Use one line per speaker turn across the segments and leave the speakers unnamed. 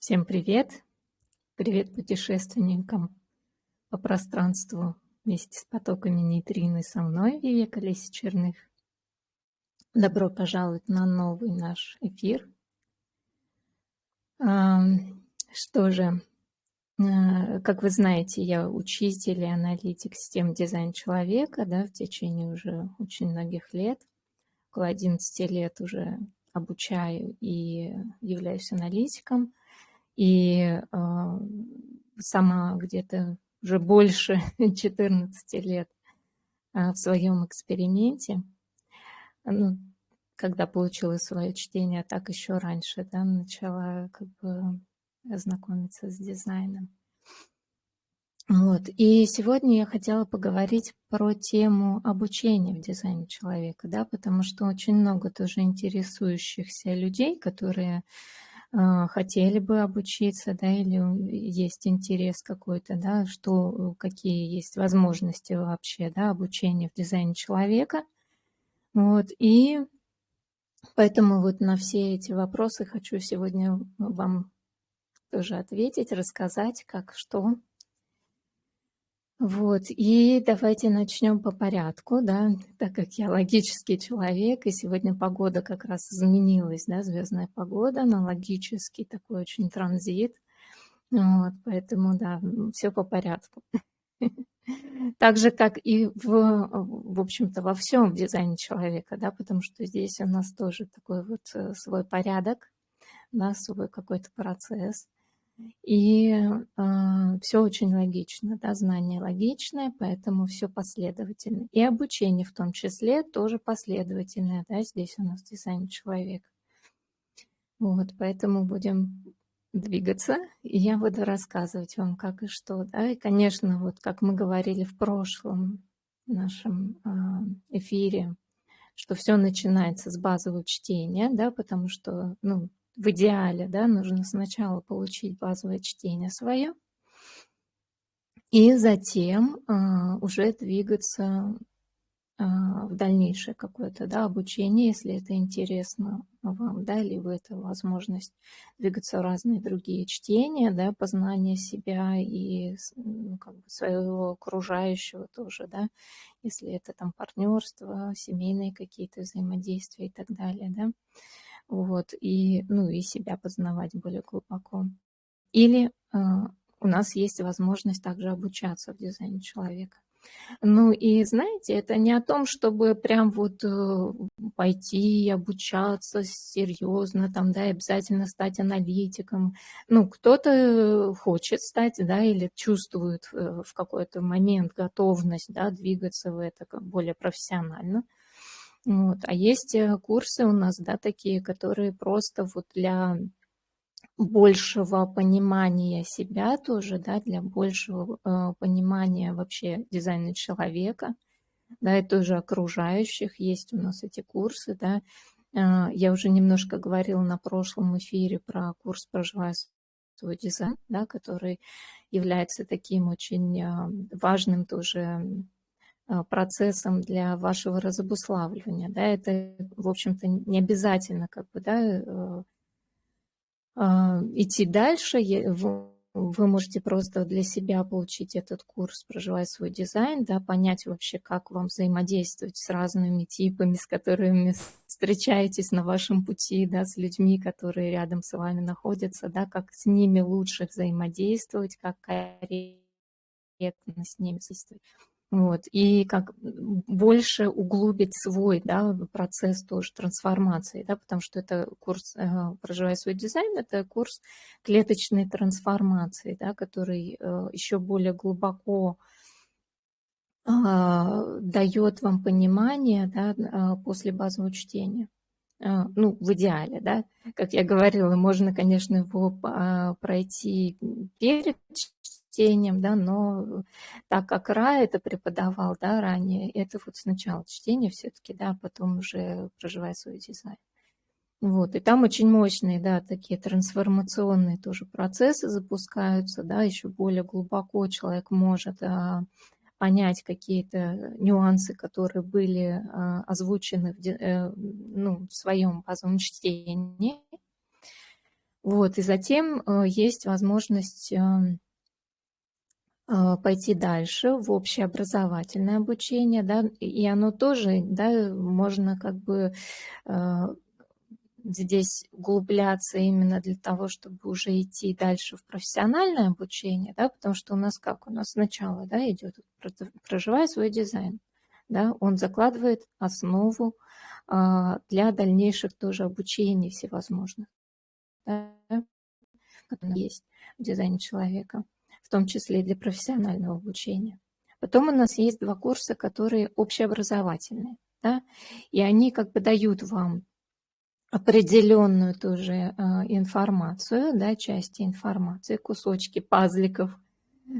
Всем привет! Привет путешественникам по пространству вместе с потоками нейтрино со мной, Вивека Леси Черных. Добро пожаловать на новый наш эфир. Что же, а, как вы знаете, я учитель и аналитик систем дизайн человека да, в течение уже очень многих лет. Около 11 лет уже обучаю и являюсь аналитиком – и э, сама где-то уже больше 14 лет э, в своем эксперименте, ну, когда получила свое чтение, так еще раньше, да, начала как бы знакомиться с дизайном. Вот. И сегодня я хотела поговорить про тему обучения в дизайне человека, да, потому что очень много тоже интересующихся людей, которые а, хотели бы обучиться, да, или есть интерес какой-то, да, что, какие есть возможности вообще, да, обучения в дизайне человека. Вот, и поэтому вот на все эти вопросы хочу сегодня вам тоже ответить, рассказать, как, что, вот, и давайте начнем по порядку, да, так как я логический человек, и сегодня погода как раз изменилась, да, звездная погода, на логический такой очень транзит, вот, поэтому, да, все по порядку. Так же, как и в, в общем-то, во всем дизайне человека, да, потому что здесь у нас тоже такой вот э, свой порядок, да, свой какой-то процесс – и э, а, все очень логично, да, знание логичное, поэтому все последовательно. И обучение в том числе тоже последовательное, да, здесь у нас дизайн человека. Вот, поэтому будем двигаться, и я буду рассказывать вам, как и что, да, и, конечно, вот как мы говорили в прошлом нашем э, эфире, что все начинается с базового чтения, да, потому что, ну, в идеале, да, нужно сначала получить базовое чтение свое, и затем а, уже двигаться а, в дальнейшее какое-то да, обучение, если это интересно вам, да, либо это возможность двигаться в разные другие чтения, да, познание себя и ну, как бы своего окружающего тоже, да, если это там партнерство, семейные какие-то взаимодействия и так далее, да вот, и, ну, и себя познавать более глубоко. Или э, у нас есть возможность также обучаться в дизайне человека. Ну и знаете, это не о том, чтобы прям вот э, пойти обучаться серьезно, там, да, и обязательно стать аналитиком. Ну, кто-то хочет стать, да, или чувствует э, в какой-то момент готовность, да, двигаться в это более профессионально. Вот. А есть э, курсы у нас, да, такие, которые просто вот для большего понимания себя тоже, да, для большего э, понимания вообще дизайна человека, да, и тоже окружающих. Есть у нас эти курсы, да. Э, я уже немножко говорила на прошлом эфире про курс «Проживая свой дизайн», да, который является таким очень э, важным тоже процессом для вашего разобуславливания. Да, это, в общем-то, не обязательно как бы, да, э, а, идти дальше. Вы можете просто для себя получить этот курс, проживая свой дизайн, да, понять вообще, как вам взаимодействовать с разными типами, с которыми встречаетесь на вашем пути, да, с людьми, которые рядом с вами находятся, да, как с ними лучше взаимодействовать, как корректно с ними действовать. Вот, и как больше углубить свой да, процесс тоже трансформации, да, потому что это курс э, «Проживая свой дизайн» — это курс клеточной трансформации, да, который э, еще более глубоко э, дает вам понимание да, э, после базового чтения. Э, ну, в идеале, да, как я говорила, можно, конечно, его а, пройти перед чтением, да, но так как Ра это преподавал, да, ранее, это вот сначала чтение все-таки, да, потом уже проживая свой дизайн. Вот, и там очень мощные, да, такие трансформационные тоже процессы запускаются, да, еще более глубоко человек может а, понять какие-то нюансы, которые были а, озвучены в, э, ну, в своем базовом чтении, Вот, и затем э, есть возможность э, пойти дальше в общеобразовательное обучение, да, и оно тоже, да, можно как бы э, здесь углубляться именно для того, чтобы уже идти дальше в профессиональное обучение, да, потому что у нас как? У нас сначала, да, идет проживая свой дизайн, да, он закладывает основу а, для дальнейших тоже обучений всевозможных да, есть в дизайне человека, в том числе и для профессионального обучения. Потом у нас есть два курса, которые общеобразовательные, да, и они как бы дают вам определенную тоже э, информацию, да, части информации, кусочки пазликов –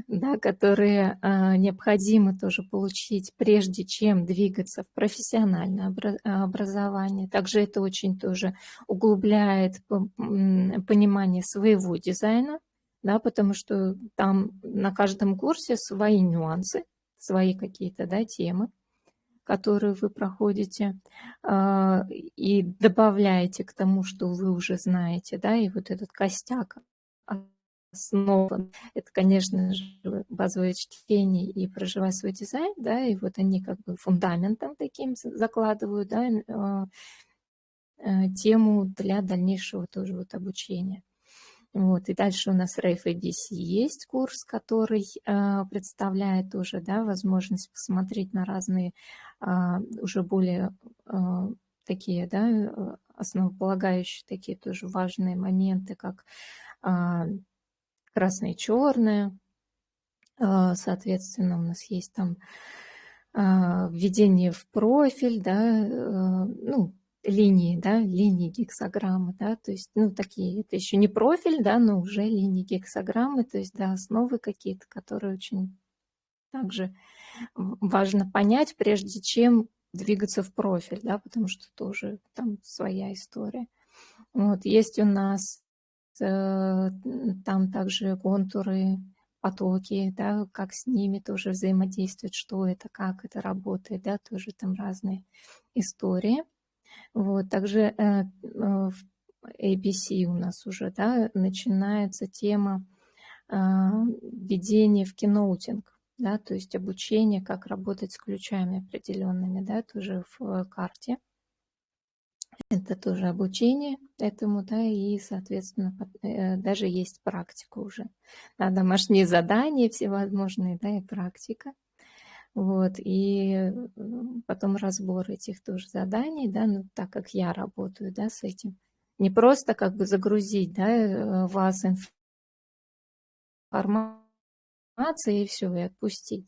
да, которые а, необходимо тоже получить, прежде чем двигаться в профессиональное образование. Также это очень тоже углубляет понимание своего дизайна, да, потому что там на каждом курсе свои нюансы, свои какие-то да, темы, которые вы проходите, а, и добавляете к тому, что вы уже знаете, да, и вот этот костяк основан. Это, конечно же, базовое чтение и проживать свой дизайн, да, и вот они как бы фундаментом таким закладывают, да, а, э, тему для дальнейшего тоже вот обучения. Вот, и дальше у нас ABC есть курс, который э, представляет уже да, возможность посмотреть на разные э, уже более э, такие да, основополагающие, такие тоже важные моменты, как красное и черное. А, соответственно, у нас есть там а, введение в профиль, да, э, ну, линии, да, линии гексограммы, да, то есть, ну, такие, это еще не профиль, да, но уже линии гексограммы, то есть, да, основы какие-то, которые очень также важно понять, прежде чем двигаться в профиль, да, потому что тоже там своя история. Вот, есть у нас Э, там также контуры, потоки, да, как с ними тоже взаимодействует, что это, как это работает, да, тоже там разные истории. Вот, также э, э, в ABC у нас уже, да, начинается тема введения в киноутинг, да, то есть обучение, как работать с ключами определенными, да, тоже в карте. Это тоже обучение этому, да, и, соответственно, э, даже есть практика уже. Да, домашние задания всевозможные, да, и практика. Вот, и потом разбор этих тоже заданий, да, ну, так как я работаю, да, с этим. Не просто как бы загрузить, да, э, вас информацией и все, и отпустить.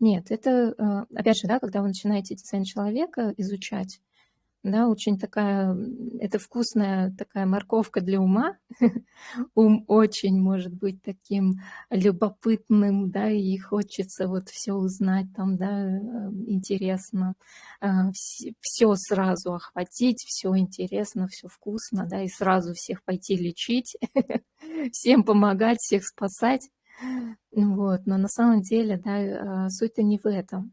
Нет, это, э, опять же, да, когда вы начинаете дизайн человека изучать, да, очень такая, это вкусная такая морковка для ума. Ум очень может быть таким любопытным, да, и хочется вот все узнать там, да, э, интересно, а, все сразу охватить, все интересно, все вкусно, да, и сразу всех пойти лечить, всем помогать, всех спасать. Вот, но на самом деле, да, а, суть-то не в этом.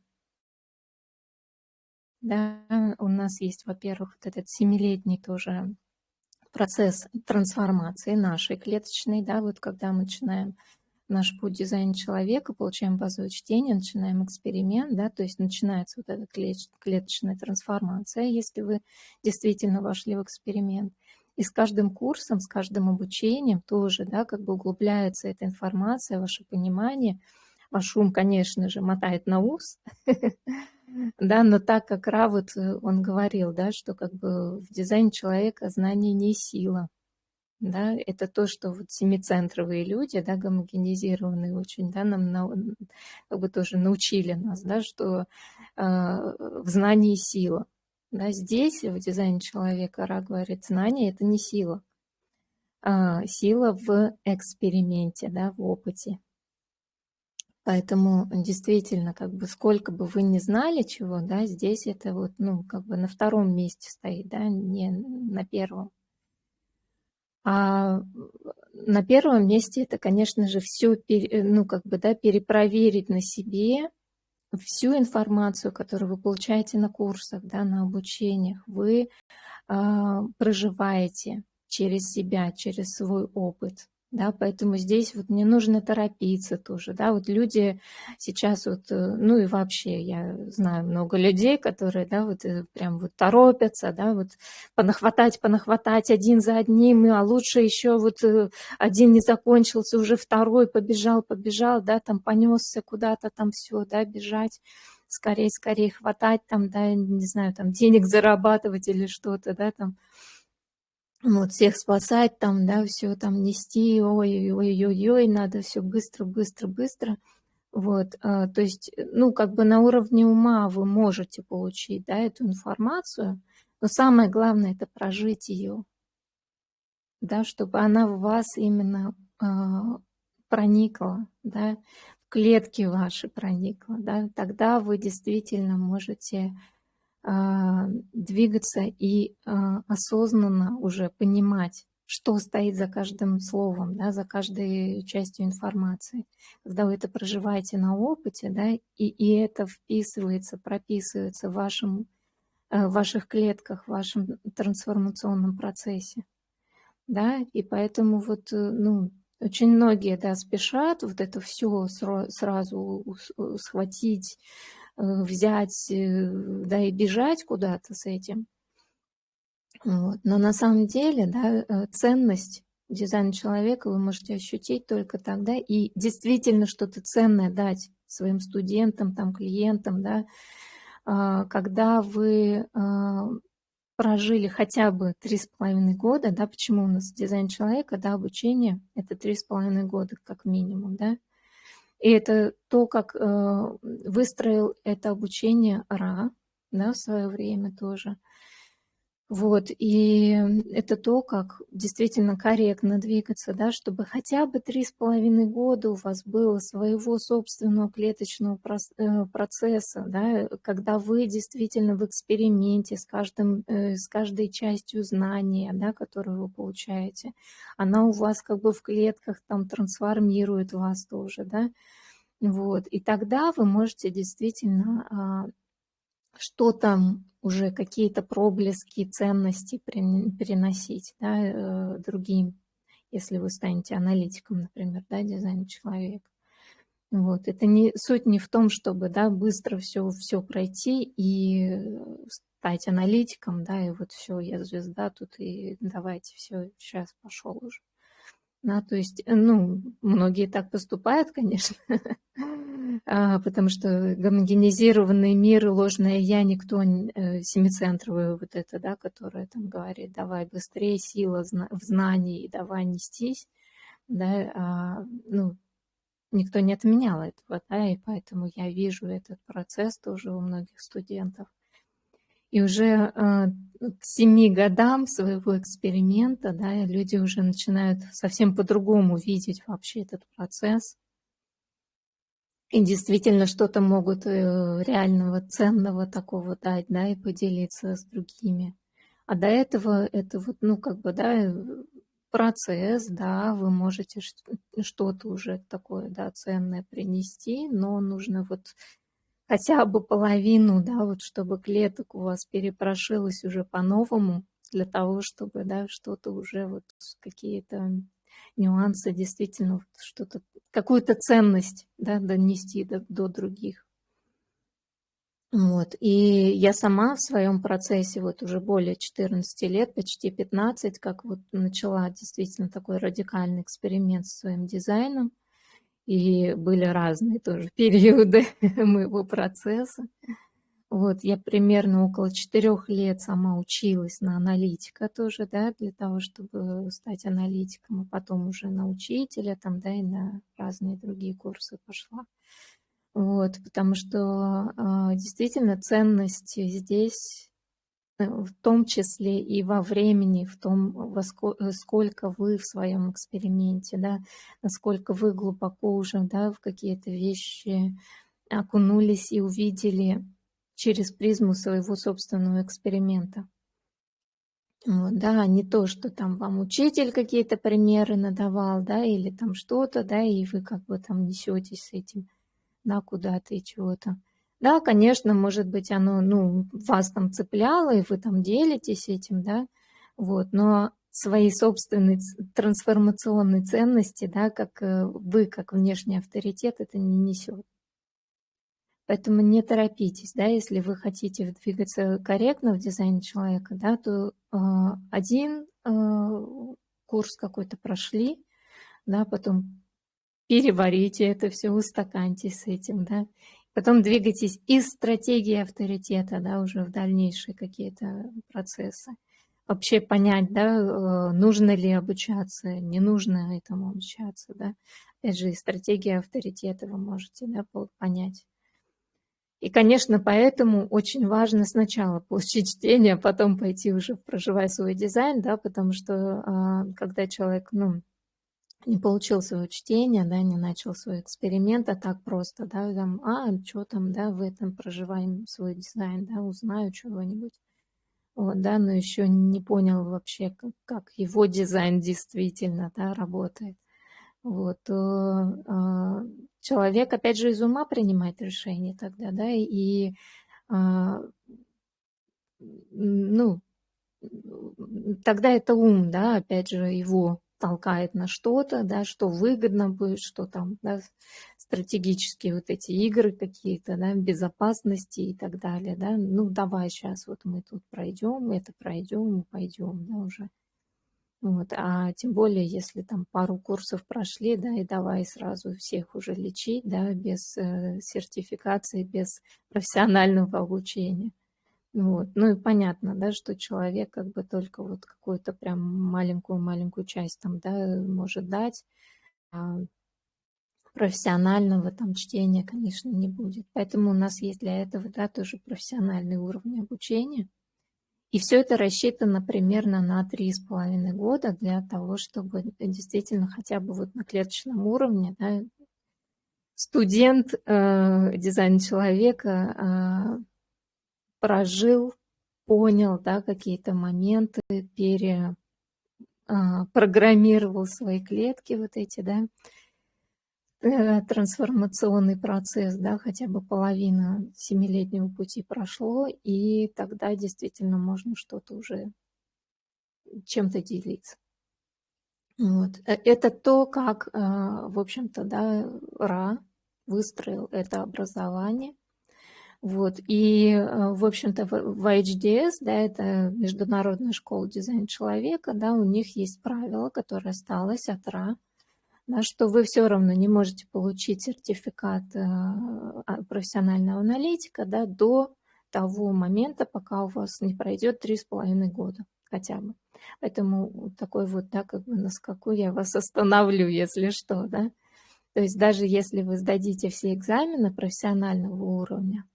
Да, у нас есть, во-первых, вот этот семилетний тоже процесс трансформации нашей клеточной, да, вот когда мы начинаем наш путь дизайна человека, получаем базовое чтение, начинаем эксперимент, да, то есть начинается вот эта клеточная трансформация, если вы действительно вошли в эксперимент. И с каждым курсом, с каждым обучением тоже, да, как бы углубляется эта информация, ваше понимание. Ваш ум, конечно же, мотает на ус, Да, но так как Ра, вот э, он говорил, да, что как бы в дизайне человека знание не сила. Да, это то, что вот семицентровые люди, да, гомогенизированные очень, да, нам на, как бы тоже научили нас, да, что э, в знании сила. Да, здесь в дизайне человека Ра говорит, знание – это не сила. А, сила в эксперименте, да, в опыте. Поэтому действительно, как бы сколько бы вы ни знали чего, да, здесь это вот, ну, как бы на втором месте стоит, да, не на первом. А на первом месте это, конечно же, все, ну, как бы, да, перепроверить на себе всю информацию, которую вы получаете на курсах, да, на обучениях, вы э, проживаете, через себя, через свой опыт. Да, поэтому здесь вот не нужно торопиться тоже, да, вот люди сейчас вот, э, ну и вообще я знаю много людей, которые, да, вот э, прям вот торопятся, да, вот понахватать, понахватать один за одним, а лучше еще вот э, один не закончился, уже второй побежал, побежал, да, там понесся куда-то там все, да, бежать, скорее, скорее хватать там, да, не знаю, там денег зарабатывать или что-то, да, там, вот всех спасать там, да, все там нести, ой-ой-ой-ой, надо все быстро, быстро, быстро. Вот, а, то есть, ну, как бы на уровне ума вы можете получить, да, эту информацию, но самое главное – это прожить ее, да, чтобы она в вас именно а, проникла, да, в клетки ваши проникла, да, тогда вы действительно можете двигаться и а, осознанно уже понимать, что стоит за каждым словом, да, за каждой частью информации. Когда вы это проживаете на опыте, да, и, и это вписывается, прописывается в, вашем, э, в ваших клетках, в вашем трансформационном процессе. Да, и поэтому вот, э, ну, очень многие, да, спешат вот это все сразу схватить, взять, э, да, и бежать куда-то с этим. Вот. Но на самом деле, да, э, ценность дизайна человека вы можете ощутить только тогда и действительно что-то ценное дать своим студентам, там, клиентам, да, а, когда вы а, прожили хотя бы три с половиной года, да, почему у нас дизайн человека, да, обучение – это три с половиной года как минимум, да, и это то, как э, выстроил это обучение Ра да, в свое время тоже. Вот, и это то, как действительно корректно двигаться, да, чтобы хотя бы три с половиной года у вас было своего собственного клеточного э, процесса, да, когда вы действительно в эксперименте с, каждым, э, с каждой частью знания, да, которую вы получаете, она у вас как бы в клетках там трансформирует вас тоже, да, вот, и тогда вы можете действительно а, что там уже какие-то проблески ценности переносить да, э, другим, если вы станете аналитиком, например, да, дизайн человека. Вот. Это не, суть не в том, чтобы да, быстро все, все пройти и стать аналитиком, да, и вот все, я звезда тут, и давайте все, сейчас пошел уже. Да, то есть, э, ну, многие так поступают, конечно, а, потому что гомогенизированный мир, ложное я, никто, э, семицентровое вот это, да, которое там говорит, давай быстрее, сила в знании, давай нестись, да, а, ну, никто не отменял этого, да, и поэтому я вижу этот процесс тоже у многих студентов. И уже э, к семи годам своего эксперимента да, люди уже начинают совсем по-другому видеть вообще этот процесс. И действительно что-то могут э, реального, ценного такого дать, да, и поделиться с другими. А до этого это вот, ну, как бы, да, процесс, да, вы можете что-то уже такое, да, ценное принести, но нужно вот хотя бы половину, да, вот чтобы клеток у вас перепрошилось уже по-новому, для того, чтобы, да, что-то уже вот какие-то нюансы, действительно вот что-то, какую-то ценность, да, донести до, до других. Вот. И я сама в своем процессе вот уже более 14 лет, почти 15, как вот начала действительно такой радикальный эксперимент с своим дизайном, и были разные тоже периоды моего процесса. Вот, я примерно около четырех лет сама училась на аналитика тоже, да, для того, чтобы стать аналитиком, а потом уже на учителя, там, да, и на разные другие курсы пошла. Вот, потому что э, действительно ценность здесь в том числе и во времени, в том, во э, сколько вы в своем эксперименте, да, насколько вы глубоко уже да, в какие-то вещи окунулись и увидели через призму своего собственного эксперимента. Вот, да, не то, что там вам учитель какие-то примеры надавал, да, или там что-то, да, и вы как бы там несетесь с этим, да, куда-то и чего-то. Да, конечно, может быть, оно, ну, вас там цепляло, и вы там делитесь этим, да, вот, но своей собственной трансформационной ценности, да, как э, вы, как внешний авторитет, это не несет. Поэтому не торопитесь, да, если вы хотите двигаться корректно в дизайне человека, да, то э, один э, курс какой-то прошли, да, потом переварите это все, устаканьтесь с этим, да, потом двигайтесь из стратегии авторитета, да, уже в дальнейшие какие-то процессы. Вообще понять, да, э, нужно ли обучаться, не нужно этому обучаться, да. Опять же, из стратегии авторитета вы можете, да, понять. И, конечно, поэтому очень важно сначала получить чтение, а потом пойти уже проживать свой дизайн, да, потому что а, когда человек, ну, не получил свое чтение, да, не начал свой эксперимент, а так просто, да, там, а, что там, да, в этом проживаем свой дизайн, да, узнаю чего-нибудь, вот, да, но еще не понял вообще, как, его дизайн действительно, да, работает. Вот, то, а, человек, опять же, из ума принимает решение тогда, да, и, а, ну, тогда это ум, да, опять же, его толкает на что-то, да, что выгодно будет, что там, да, стратегические вот эти игры какие-то, да, безопасности и так далее, да, ну, давай сейчас вот мы тут пройдем, это пройдем, пойдем, да, уже. Вот, а тем более, если там пару курсов прошли, да, и давай сразу всех уже лечить, да, без э, сертификации, без профессионального обучения. Вот. Ну и понятно, да, что человек как бы только вот какую-то прям маленькую-маленькую часть там, да, может дать, а профессионального там чтения, конечно, не будет. Поэтому у нас есть для этого, да, тоже профессиональный уровень обучения – и все это рассчитано примерно на три с половиной года для того, чтобы действительно хотя бы вот на клеточном уровне да, студент э, дизайн человека э, прожил, понял да, какие-то моменты, перепрограммировал э, свои клетки вот эти, да, Э, трансформационный процесс, да, хотя бы половина семилетнего пути прошло, и тогда действительно можно что-то уже чем-то делиться. Вот. Э, это то, как, э, в общем-то, да, Ра выстроил это образование. Вот. И, в общем-то, в HDS, да, это Международная школа дизайна человека, да, у них есть правило, которое осталось от Ра, да, что вы все равно не можете получить сертификат э, а, профессионального аналитика да, до того момента, пока у вас не пройдет три с половиной года хотя бы. Поэтому такой вот, да, как бы на скаку я вас остановлю, если что, да. То есть даже если вы сдадите все экзамены профессионального уровня,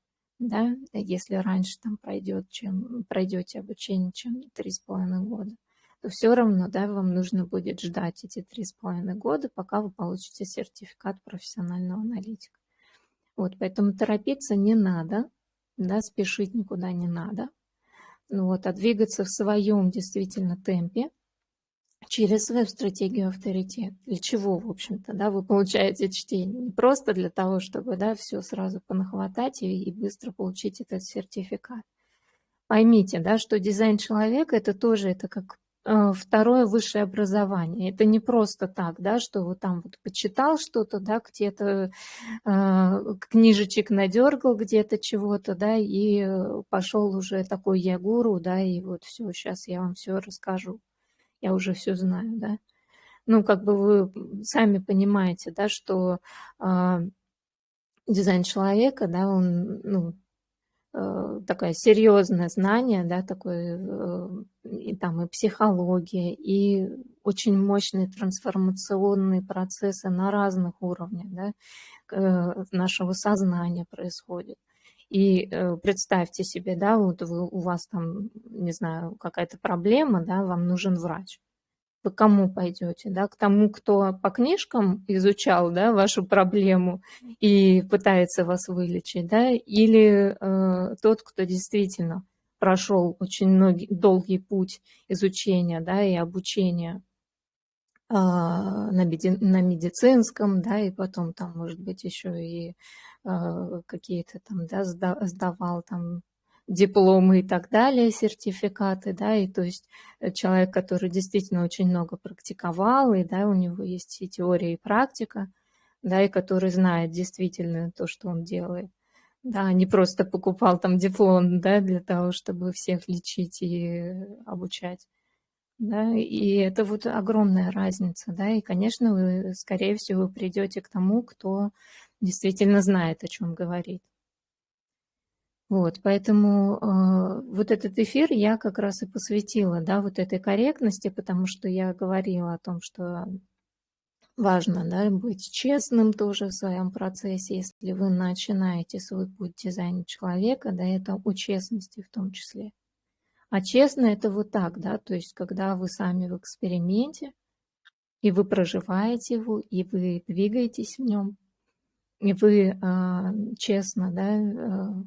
да, если раньше там пройдет, чем пройдете обучение, чем три с половиной года, то все равно да, вам нужно будет ждать эти три с половиной года, пока вы получите сертификат профессионального аналитика. Вот, поэтому торопиться не надо, да, спешить никуда не надо. Ну вот, а двигаться в своем действительно темпе через свою стратегию авторитет. Для чего, в общем-то, да, вы получаете чтение? Не просто для того, чтобы да, все сразу понахватать и, и быстро получить этот сертификат. Поймите, да, что дизайн человека это тоже это как Э, второе высшее образование. Это не просто так, да, что вот там вот почитал что-то, да, где-то э, книжечек надергал где-то чего-то, да, и пошел уже такой я гуру, да, и вот все, сейчас я вам все расскажу. Я уже все знаю, да. Ну, как бы вы сами понимаете, да, что э, дизайн человека, да, он, ну, Э, такое серьезное знание, да, такое, э, и там и психология, и очень мощные трансформационные процессы на разных уровнях да, э, нашего сознания происходят. И представьте себе, да, вот вы, у вас там, не знаю, какая-то проблема, да, вам нужен врач. Вы кому пойдете, да, к тому, кто по книжкам изучал, да, вашу проблему и пытается вас вылечить, да, или э, тот, кто действительно прошел очень многий, долгий путь изучения, да, и обучения э, на, меди, на медицинском, да, и потом там, может быть, еще и э, какие-то там, да, сдавал там дипломы и так далее, сертификаты, да, и то есть э, человек, который действительно очень много практиковал, и, да, у него есть и теория, и практика, да, и который знает действительно то, что он делает. Да, не просто покупал там диплом, да, для того, чтобы всех лечить и обучать. Да, и это вот огромная разница, да, и, конечно, вы, скорее всего, придете к тому, кто действительно знает, о чем говорит. Вот, поэтому э, вот этот эфир я как раз и посвятила, да, вот этой корректности, потому что я говорила о том, что важно, да, быть честным тоже в своем процессе, если вы начинаете свой путь дизайна человека, да, это о честности в том числе. А честно это вот так, да, то есть когда вы сами в эксперименте, и вы проживаете его, и вы двигаетесь в нем, и вы э, честно, да, э,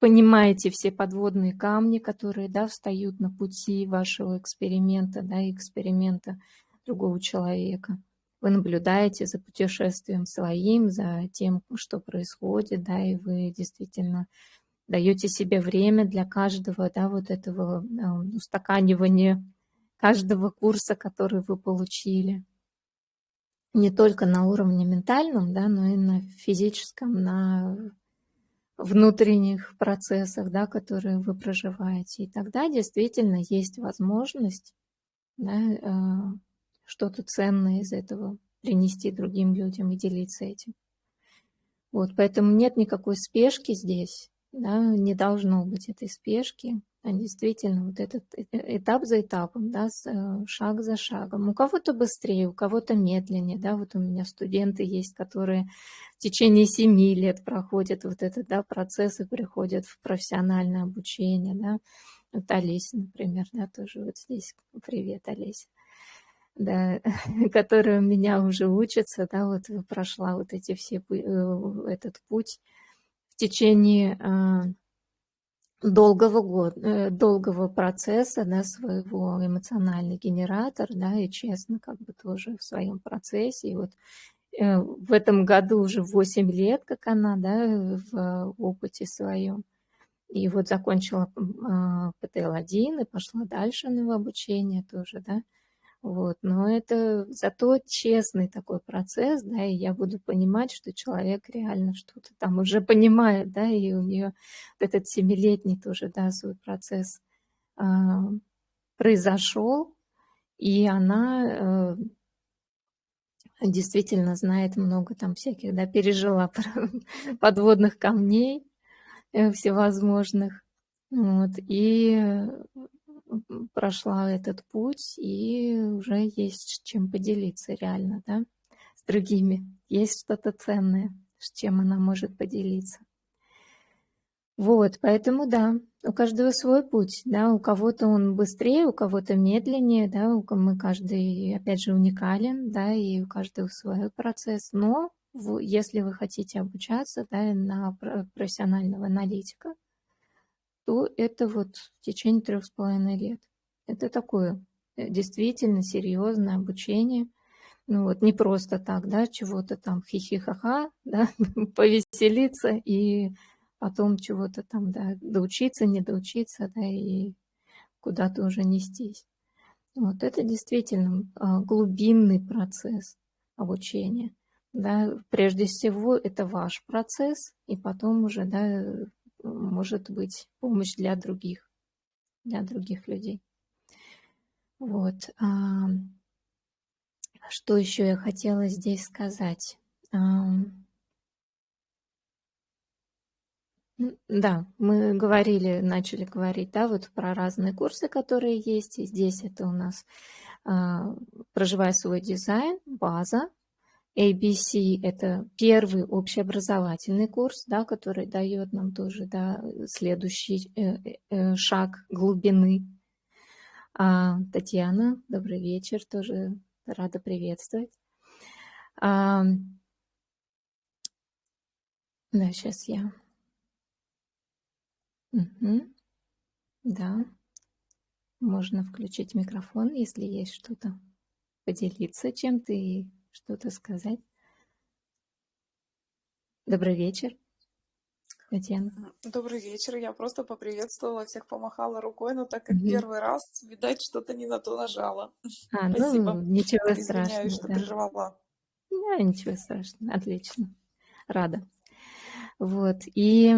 понимаете все подводные камни, которые да, встают на пути вашего эксперимента, да, эксперимента другого человека. Вы наблюдаете за путешествием своим, за тем, что происходит, да, и вы действительно даете себе время для каждого, да, вот этого э, устаканивания каждого курса, который вы получили. Не только на уровне ментальном, да, но и на физическом, на внутренних процессах, да, которые вы проживаете. И тогда действительно есть возможность да, э, что-то ценное из этого принести другим людям и делиться этим. Вот, поэтому нет никакой спешки здесь, да, не должно быть этой спешки. А действительно вот этот э, э, этап за этапом, да, э, шаг за шагом. У кого-то быстрее, у кого-то медленнее, да, вот у меня студенты есть, которые в течение семи лет проходят вот этот, да, процесс и приходят в профессиональное обучение, да, вот Олеся, например, да, тоже вот здесь, привет, Олеся, да, которая у меня уже учится, да, вот прошла вот эти все, этот путь в течение а, долгого, года, э, долгого процесса, да, своего эмоциональный генератор, да, и честно, как бы тоже в своем процессе. И вот э, в этом году уже 8 лет, как она, да, в опыте своем. И вот закончила а, ПТЛ-1 и пошла дальше на обучение тоже, да. Вот, но это зато честный такой процесс, да, и я буду понимать, что человек реально что-то там уже понимает, да, и у нее вот этот семилетний тоже, да, свой процесс э, произошел, и она э, действительно знает много там всяких, да, пережила подводных камней э, всевозможных, вот, и прошла этот путь, и уже есть чем поделиться реально, да, с другими. Есть что-то ценное, с чем она может поделиться. Вот, поэтому да, у каждого свой путь, да, у кого-то он быстрее, у кого-то медленнее, да, у мы каждый, опять же, уникален, да, и у каждого свой процесс, но если вы хотите обучаться, да, на профессионального аналитика, то это вот в течение трех с половиной лет. Это такое э, действительно серьезное обучение. Ну вот не просто так, да, чего-то там хихихаха, да, повеселиться и потом чего-то там, да, доучиться, не доучиться, да, и куда-то уже нестись. Вот это действительно а, глубинный процесс обучения. Да, прежде всего это ваш процесс, и потом уже да, может быть помощь для других, для других людей. Вот. Что еще я хотела здесь сказать? Да, мы говорили, начали говорить, да, вот про разные курсы, которые есть. И здесь это у нас а, «Проживай свой дизайн», база, ABC – это первый общеобразовательный курс, да, который дает нам тоже да, следующий э, э, э, шаг глубины. А, Татьяна, добрый вечер, тоже рада приветствовать. А, да, сейчас я. Угу. Да, можно включить микрофон, если есть что-то, поделиться чем-то и что-то сказать? Добрый вечер. Татьяна.
Добрый вечер. Я просто поприветствовала всех, помахала рукой, но так как
Мгм.
первый раз, видать, что-то не на то нажала.
А, ну,
Спасибо.
ничего
Извиняюсь,
страшного,
что
да.
прервала.
Да, ничего страшного. Отлично. Рада. Вот. И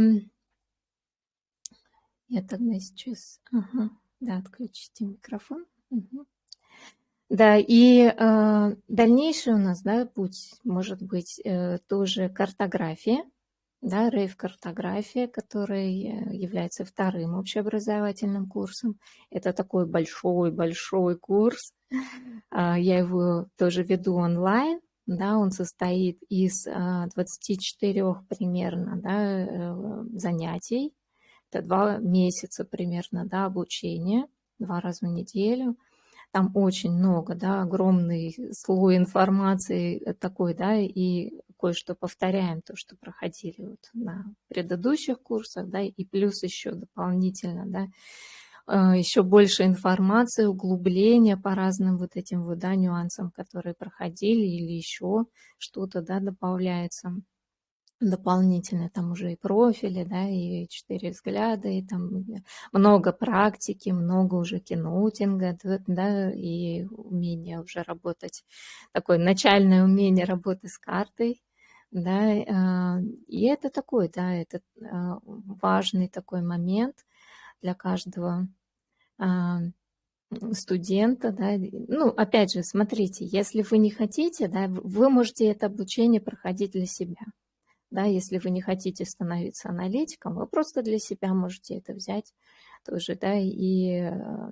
я тогда сейчас... Ага. Да, отключите микрофон. Мгм. Да, и э, дальнейший у нас, да, путь может быть э, тоже картография, да, рейв-картография, которая э, является вторым общеобразовательным курсом. Это такой большой-большой курс. А, Я его тоже веду онлайн. Да, он состоит из а, 24 примерно да, э, занятий. Это два месяца примерно да, обучения, два раза в неделю. Там очень много, да, огромный слой информации э, такой, да, и кое-что повторяем, то, что проходили вот на предыдущих курсах, да, и плюс еще дополнительно, да, э, еще больше информации, углубления по разным вот этим вот, да, нюансам, которые проходили, или еще что-то, да, добавляется дополнительно, там уже и профили, да, и четыре взгляда, и там много практики, много уже киноутинга, да, и умение уже работать, такое начальное умение работы с картой, да, а, и это такой, да, это а, важный такой момент для каждого а, студента, да, ну, опять же, смотрите, если вы не хотите, да, вы можете это обучение проходить для себя, да, если вы не хотите становиться аналитиком, вы просто для себя можете это взять тоже, да, и э,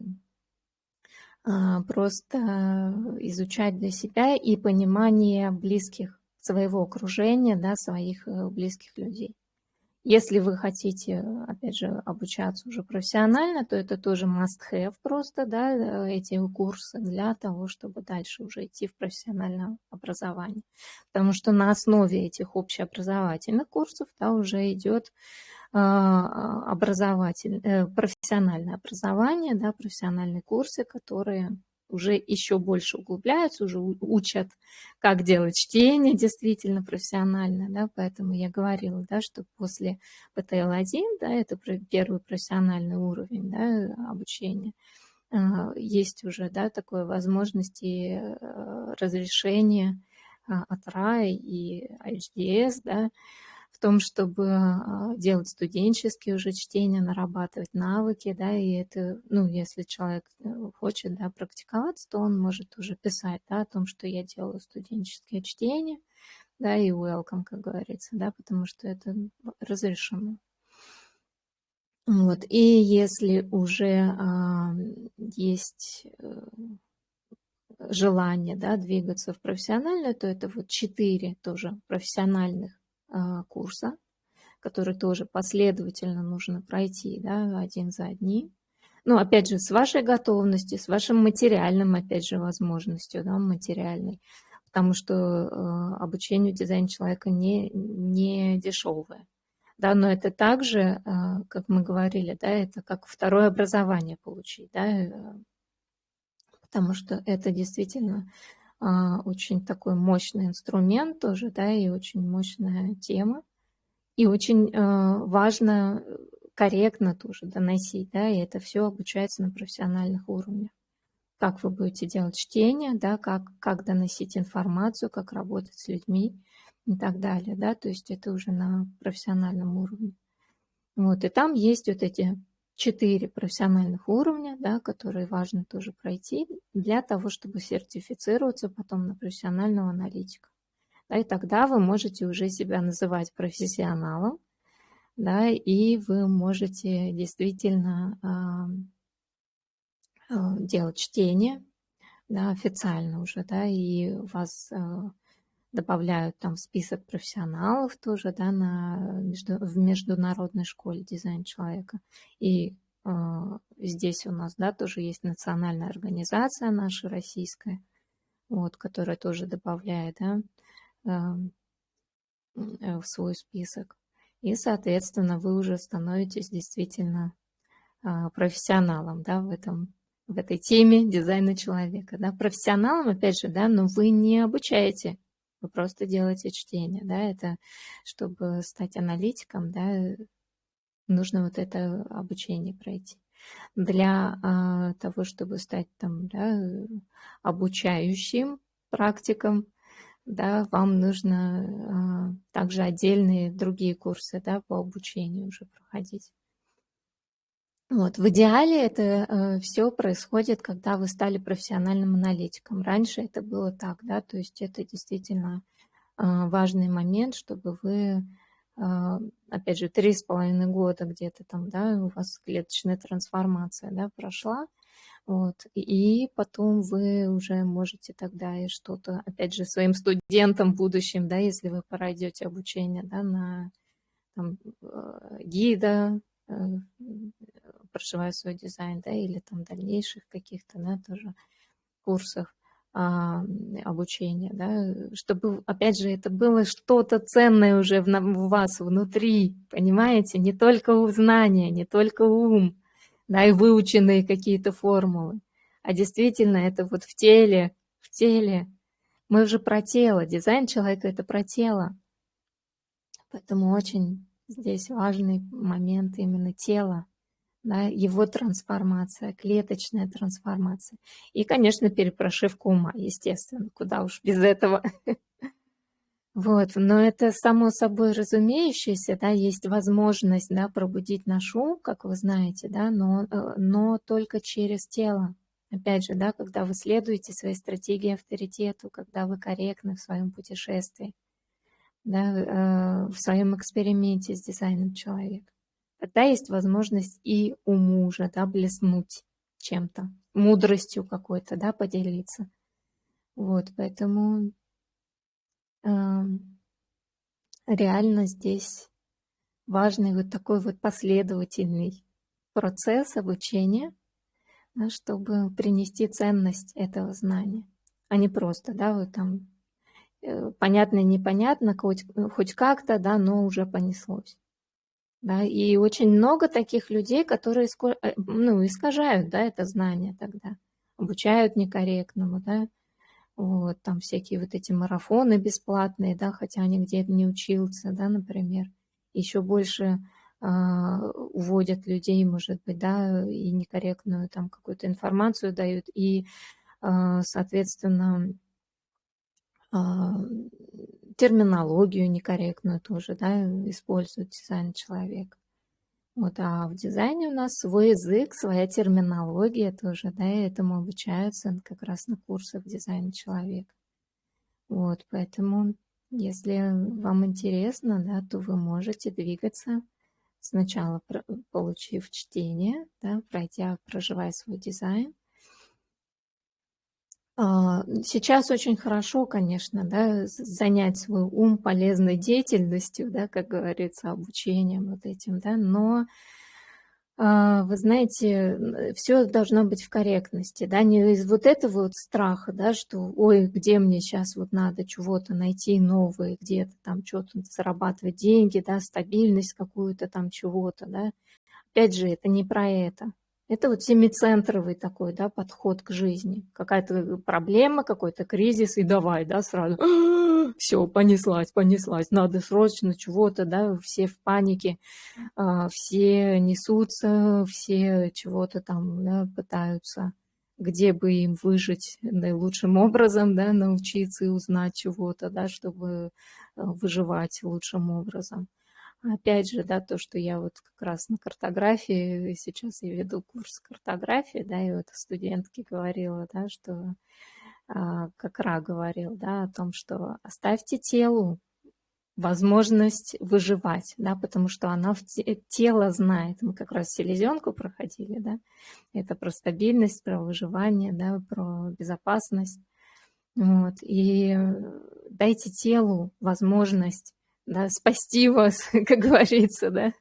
а, просто изучать для себя и понимание близких своего окружения, да, своих э, близких людей. Если вы хотите, опять же, обучаться уже профессионально, то это тоже must-have просто, да, э, эти курсы для того, чтобы дальше уже идти в профессиональное образование. Потому что на основе этих общеобразовательных курсов, да, уже идет а, образователь, э, профессиональное образование, да, профессиональные курсы, которые уже еще больше углубляются, уже учат, как делать чтение действительно профессионально, да, поэтому я говорила, да, что после ПТЛ-1, да, это первый профессиональный уровень, да, обучения, а, есть уже, да, такое возможности э, разрешения а, от РАИ и HDS, да, в том, чтобы а, делать студенческие уже чтения, нарабатывать навыки, да, и это, ну, если человек э, хочет, да, практиковаться, то он может уже писать, да, о том, что я делаю студенческие чтения, да, и welcome, как говорится, да, потому что это разрешено. Вот, и если уже а, есть э, желание, да, двигаться в профессиональную, то это вот четыре тоже профессиональных курса, который тоже последовательно нужно пройти, да, один за одним. Ну, опять же, с вашей готовностью, с вашим материальным, опять же, возможностью, да, материальной, потому что э, обучение дизайна человека не, не дешевое. Да, но это также, э, как мы говорили, да, это как второе образование получить, да, э, потому что это действительно а, очень такой мощный инструмент тоже, да, и очень мощная тема. И очень а, важно э, корректно тоже доносить, да, и это все обучается на профессиональных уровнях. Как вы будете делать чтение, да, как, как доносить информацию, как работать с людьми и так далее, да, то есть это уже на профессиональном уровне. Вот, и там есть вот эти четыре профессиональных уровня, да, которые важно тоже пройти для того, чтобы сертифицироваться потом на профессионального аналитика. Да, и тогда вы можете уже себя называть профессионалом, да, и вы можете действительно э, делать чтение да, официально уже, да, и вас э, добавляют там в список профессионалов тоже, да, на, между, в международной школе дизайн человека. И э, здесь у нас, да, тоже есть национальная организация наша российская, вот, которая тоже добавляет, да, э, в свой список. И, соответственно, вы уже становитесь действительно э, профессионалом, да, в этом в этой теме дизайна человека, да, профессионалом, опять же, да, но вы не обучаете Вы просто делаете чтение, да, это чтобы стать аналитиком, да, нужно вот это обучение пройти. Для а, того, чтобы стать там, да, обучающим практиком, да, вам нужно а, также отдельные другие курсы, да, по обучению уже проходить. Вот. В идеале это э, все происходит, когда вы стали профессиональным аналитиком. Раньше это было так, да, то есть это действительно э, важный момент, чтобы вы, э, опять же, три с половиной года где-то там, да, у вас клеточная трансформация, да, прошла, вот, и потом вы уже можете тогда и что-то, опять же, своим студентам будущим, да, если вы пройдете обучение, да, на там, э, гида, э, проживаю свой дизайн, да, или там дальнейших каких-то, да, тоже курсов а, обучения, да, чтобы, опять же, это было что-то ценное уже в, в вас внутри, понимаете, не только знания, не только ум, да, и выученные какие-то формулы, а действительно это вот в теле, в теле. Мы уже про тело, дизайн человека – это про тело. Поэтому очень здесь важный момент именно тела да, его трансформация, клеточная трансформация. И, конечно, перепрошивка ума, естественно, куда уж без этого. Вот, но это само собой разумеющееся, да, есть возможность, да, пробудить наш ум, как вы знаете, да, но, э, но только через тело. Опять же, да, когда вы следуете своей стратегии авторитету, когда вы корректны в своем путешествии, да, э, в своем эксперименте с дизайном человека тогда есть возможность и у мужа, да, блеснуть чем-то, мудростью какой-то, да, поделиться. Вот, поэтому э, реально здесь важный вот такой вот последовательный процесс обучения, да, чтобы принести ценность этого знания, а не просто, да, вот там э, понятно, непонятно, хоть, хоть как-то, да, но уже понеслось. Да, и очень много таких людей, которые э, ну, искажают да, это знание тогда, обучают некорректному, да, вот, там всякие вот эти марафоны бесплатные, да, хотя они где-то не учился, да, например, еще больше э, уводят людей, может быть, да, и некорректную там какую-то информацию дают, и, э, соответственно, э, терминологию некорректную тоже, да, использует дизайн человек. Вот, а в дизайне у нас свой язык, своя терминология тоже, да, и этому обучаются как раз на курсах дизайна человека. Вот, поэтому, если вам интересно, да, то вы можете двигаться, сначала получив чтение, да, пройдя, проживая свой дизайн, сейчас очень хорошо, конечно, да, занять свой ум полезной деятельностью, да, как говорится, обучением вот этим, да, но а, вы знаете, все должно быть в корректности, да, не из вот этого вот страха, да, что, ой, где мне сейчас вот надо чего-то найти новое, где-то там что-то зарабатывать деньги, да, стабильность какую-то там чего-то, да. Опять же, это не про это. Это вот семицентровый такой, да, подход к жизни. Какая-то проблема, какой-то кризис, и давай, да, сразу, все, понеслась, понеслась, надо срочно чего-то, да, все в панике, а, все несутся, все чего-то там, да, пытаются, где бы им выжить наилучшим образом, да, научиться и узнать чего-то, да, чтобы а, выживать лучшим образом. Опять же, да, то, что я вот как раз на картографии, сейчас я веду курс картографии, да, и вот студентке говорила, да, что, а, как Ра говорил, да, о том, что оставьте телу возможность выживать, да, потому что она в те, тело знает. Мы как раз селезенку проходили, да, это про стабильность, про выживание, да, про безопасность. Вот, и дайте телу возможность да, спасти вас, как говорится, да,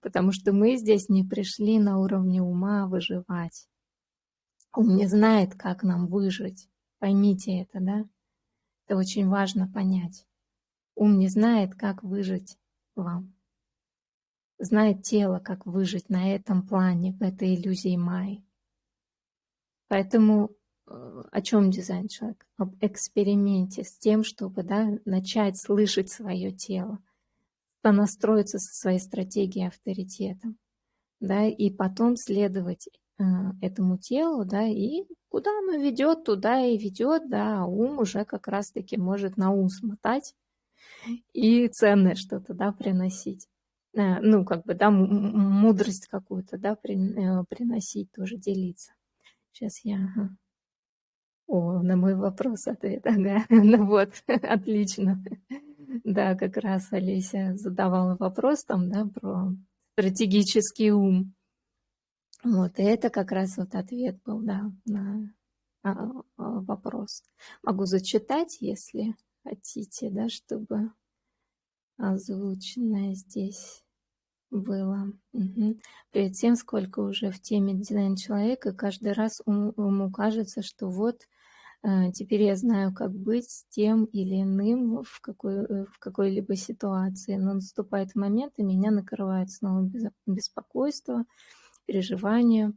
потому что мы здесь не пришли на уровне ума выживать. Ум не знает, как нам выжить. Поймите это, да? Это очень важно понять. Ум не знает, как выжить вам. Знает тело, как выжить на этом плане, в этой иллюзии Майи. Поэтому о чем дизайн человек? Об эксперименте с тем, чтобы да, начать слышать свое тело, понастроиться со своей стратегией авторитетом, да, и потом следовать э, этому телу, да, и куда оно ведет, туда и ведет, да, а ум уже как раз-таки может на ум смотать и ценное что-то, да, приносить. Э, ну, как бы, да, мудрость какую-то, да, э, приносить, тоже делиться. Сейчас я... О, на мой вопрос ответ, ага, ну вот, отлично. Да, как раз Олеся задавала вопрос там, да, про стратегический ум. Вот, и это как раз вот ответ был, да, на а, а, вопрос. Могу зачитать, если хотите, да, чтобы озвученное здесь было. Угу. Перед тем, сколько уже в теме дизайн человека, каждый раз ему кажется, что вот теперь я знаю, как быть с тем или иным в, какой, э, в какой-либо ситуации. Но наступает момент, и меня накрывает снова беспокойство, переживание,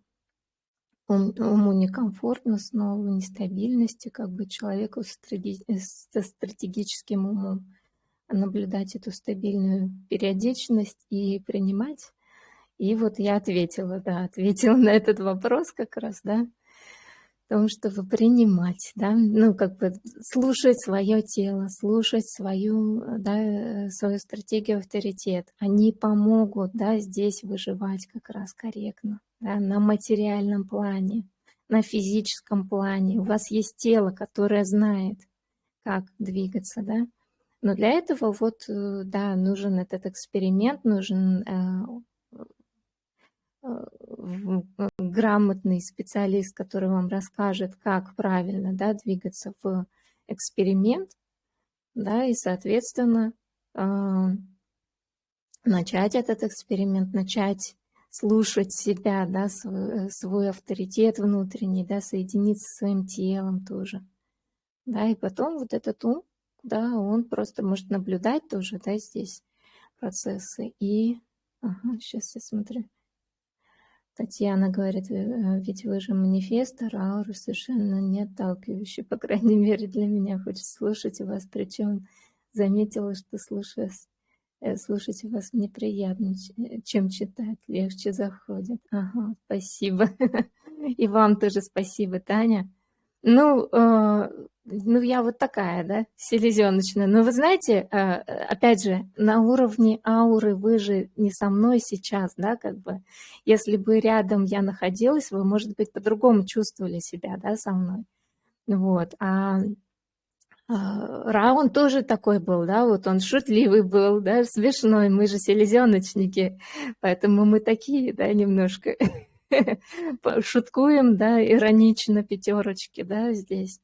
ум, уму некомфортно, снова нестабильности, как бы человеку со стратегическим умом наблюдать эту стабильную периодичность и принимать. И вот я ответила, да, ответила на этот вопрос как раз, да, о том, чтобы принимать, да, ну, как бы слушать свое тело, слушать свою, да, свою стратегию авторитет. Они помогут, да, здесь выживать как раз корректно, да, на материальном плане, на физическом плане. У вас есть тело, которое знает, как двигаться, да, но для этого вот, э, да, нужен этот эксперимент, нужен э, э, грамотный специалист, который вам расскажет, как правильно да, двигаться в эксперимент, да, и, соответственно, начать этот эксперимент, начать слушать себя, да, свой, свой авторитет внутренний, да, соединиться со своим телом тоже. Да, и потом вот этот ум да, он просто может наблюдать тоже, да, здесь процессы. И, ага, сейчас я смотрю. Татьяна говорит, «Э, ведь вы же манифестор, а совершенно не отталкивающий, по крайней мере для меня. Хочется слушать вас, причем заметила, что слушая, э, слушать вас мне приятно, э, чем читать, легче заходит. Ага, спасибо. И вам тоже спасибо, Таня. Ну, ну, я вот такая, да, селезеночная. Но вы знаете, э, опять же, на уровне ауры вы же не со мной сейчас, да, как бы. Если бы рядом я находилась, вы, может быть, по-другому чувствовали себя, да, со мной. Вот, а, а Раун тоже такой был, да, вот он шутливый был, да, смешной, мы же селезеночники, поэтому мы такие, да, немножко шуткуем, да, иронично пятерочки, да, здесь.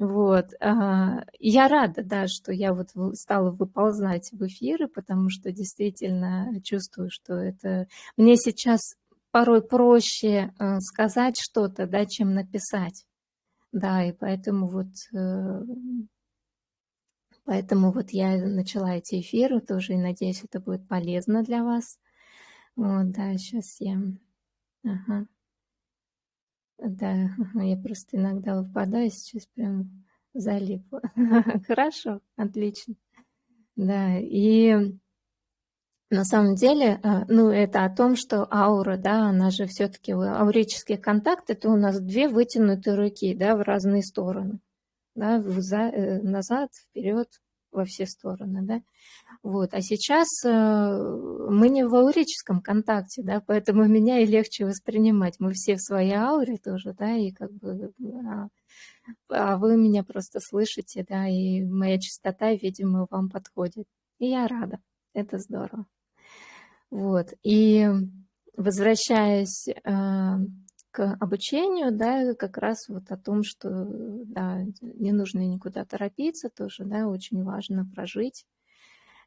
Вот. А, я рада, да, что я вот стала выползать в эфиры, потому что действительно чувствую, что это... Мне сейчас порой проще э, сказать что-то, да, чем написать. Да, и поэтому вот... Э, поэтому вот я начала эти эфиры тоже, и надеюсь, это будет полезно для вас. Вот, да, сейчас я... Ага. Да, я просто иногда выпадаю, сейчас прям залипла. Хорошо, отлично. Да, и на самом деле, а, ну, это о том, что аура, да, она же все-таки, аурический контакт, это у нас две вытянутые руки, да, в разные стороны, да, э, назад, вперед, во все стороны, да. Вот. А сейчас э, мы не в аурическом контакте, да, поэтому меня и легче воспринимать. Мы все в своей ауре тоже, да, и как бы а, а вы меня просто слышите, да, и моя частота, видимо, вам подходит. И я рада, это здорово. Вот, и возвращаясь э, к обучению, да, как раз вот о том, что, да, не нужно никуда торопиться тоже, да, очень важно прожить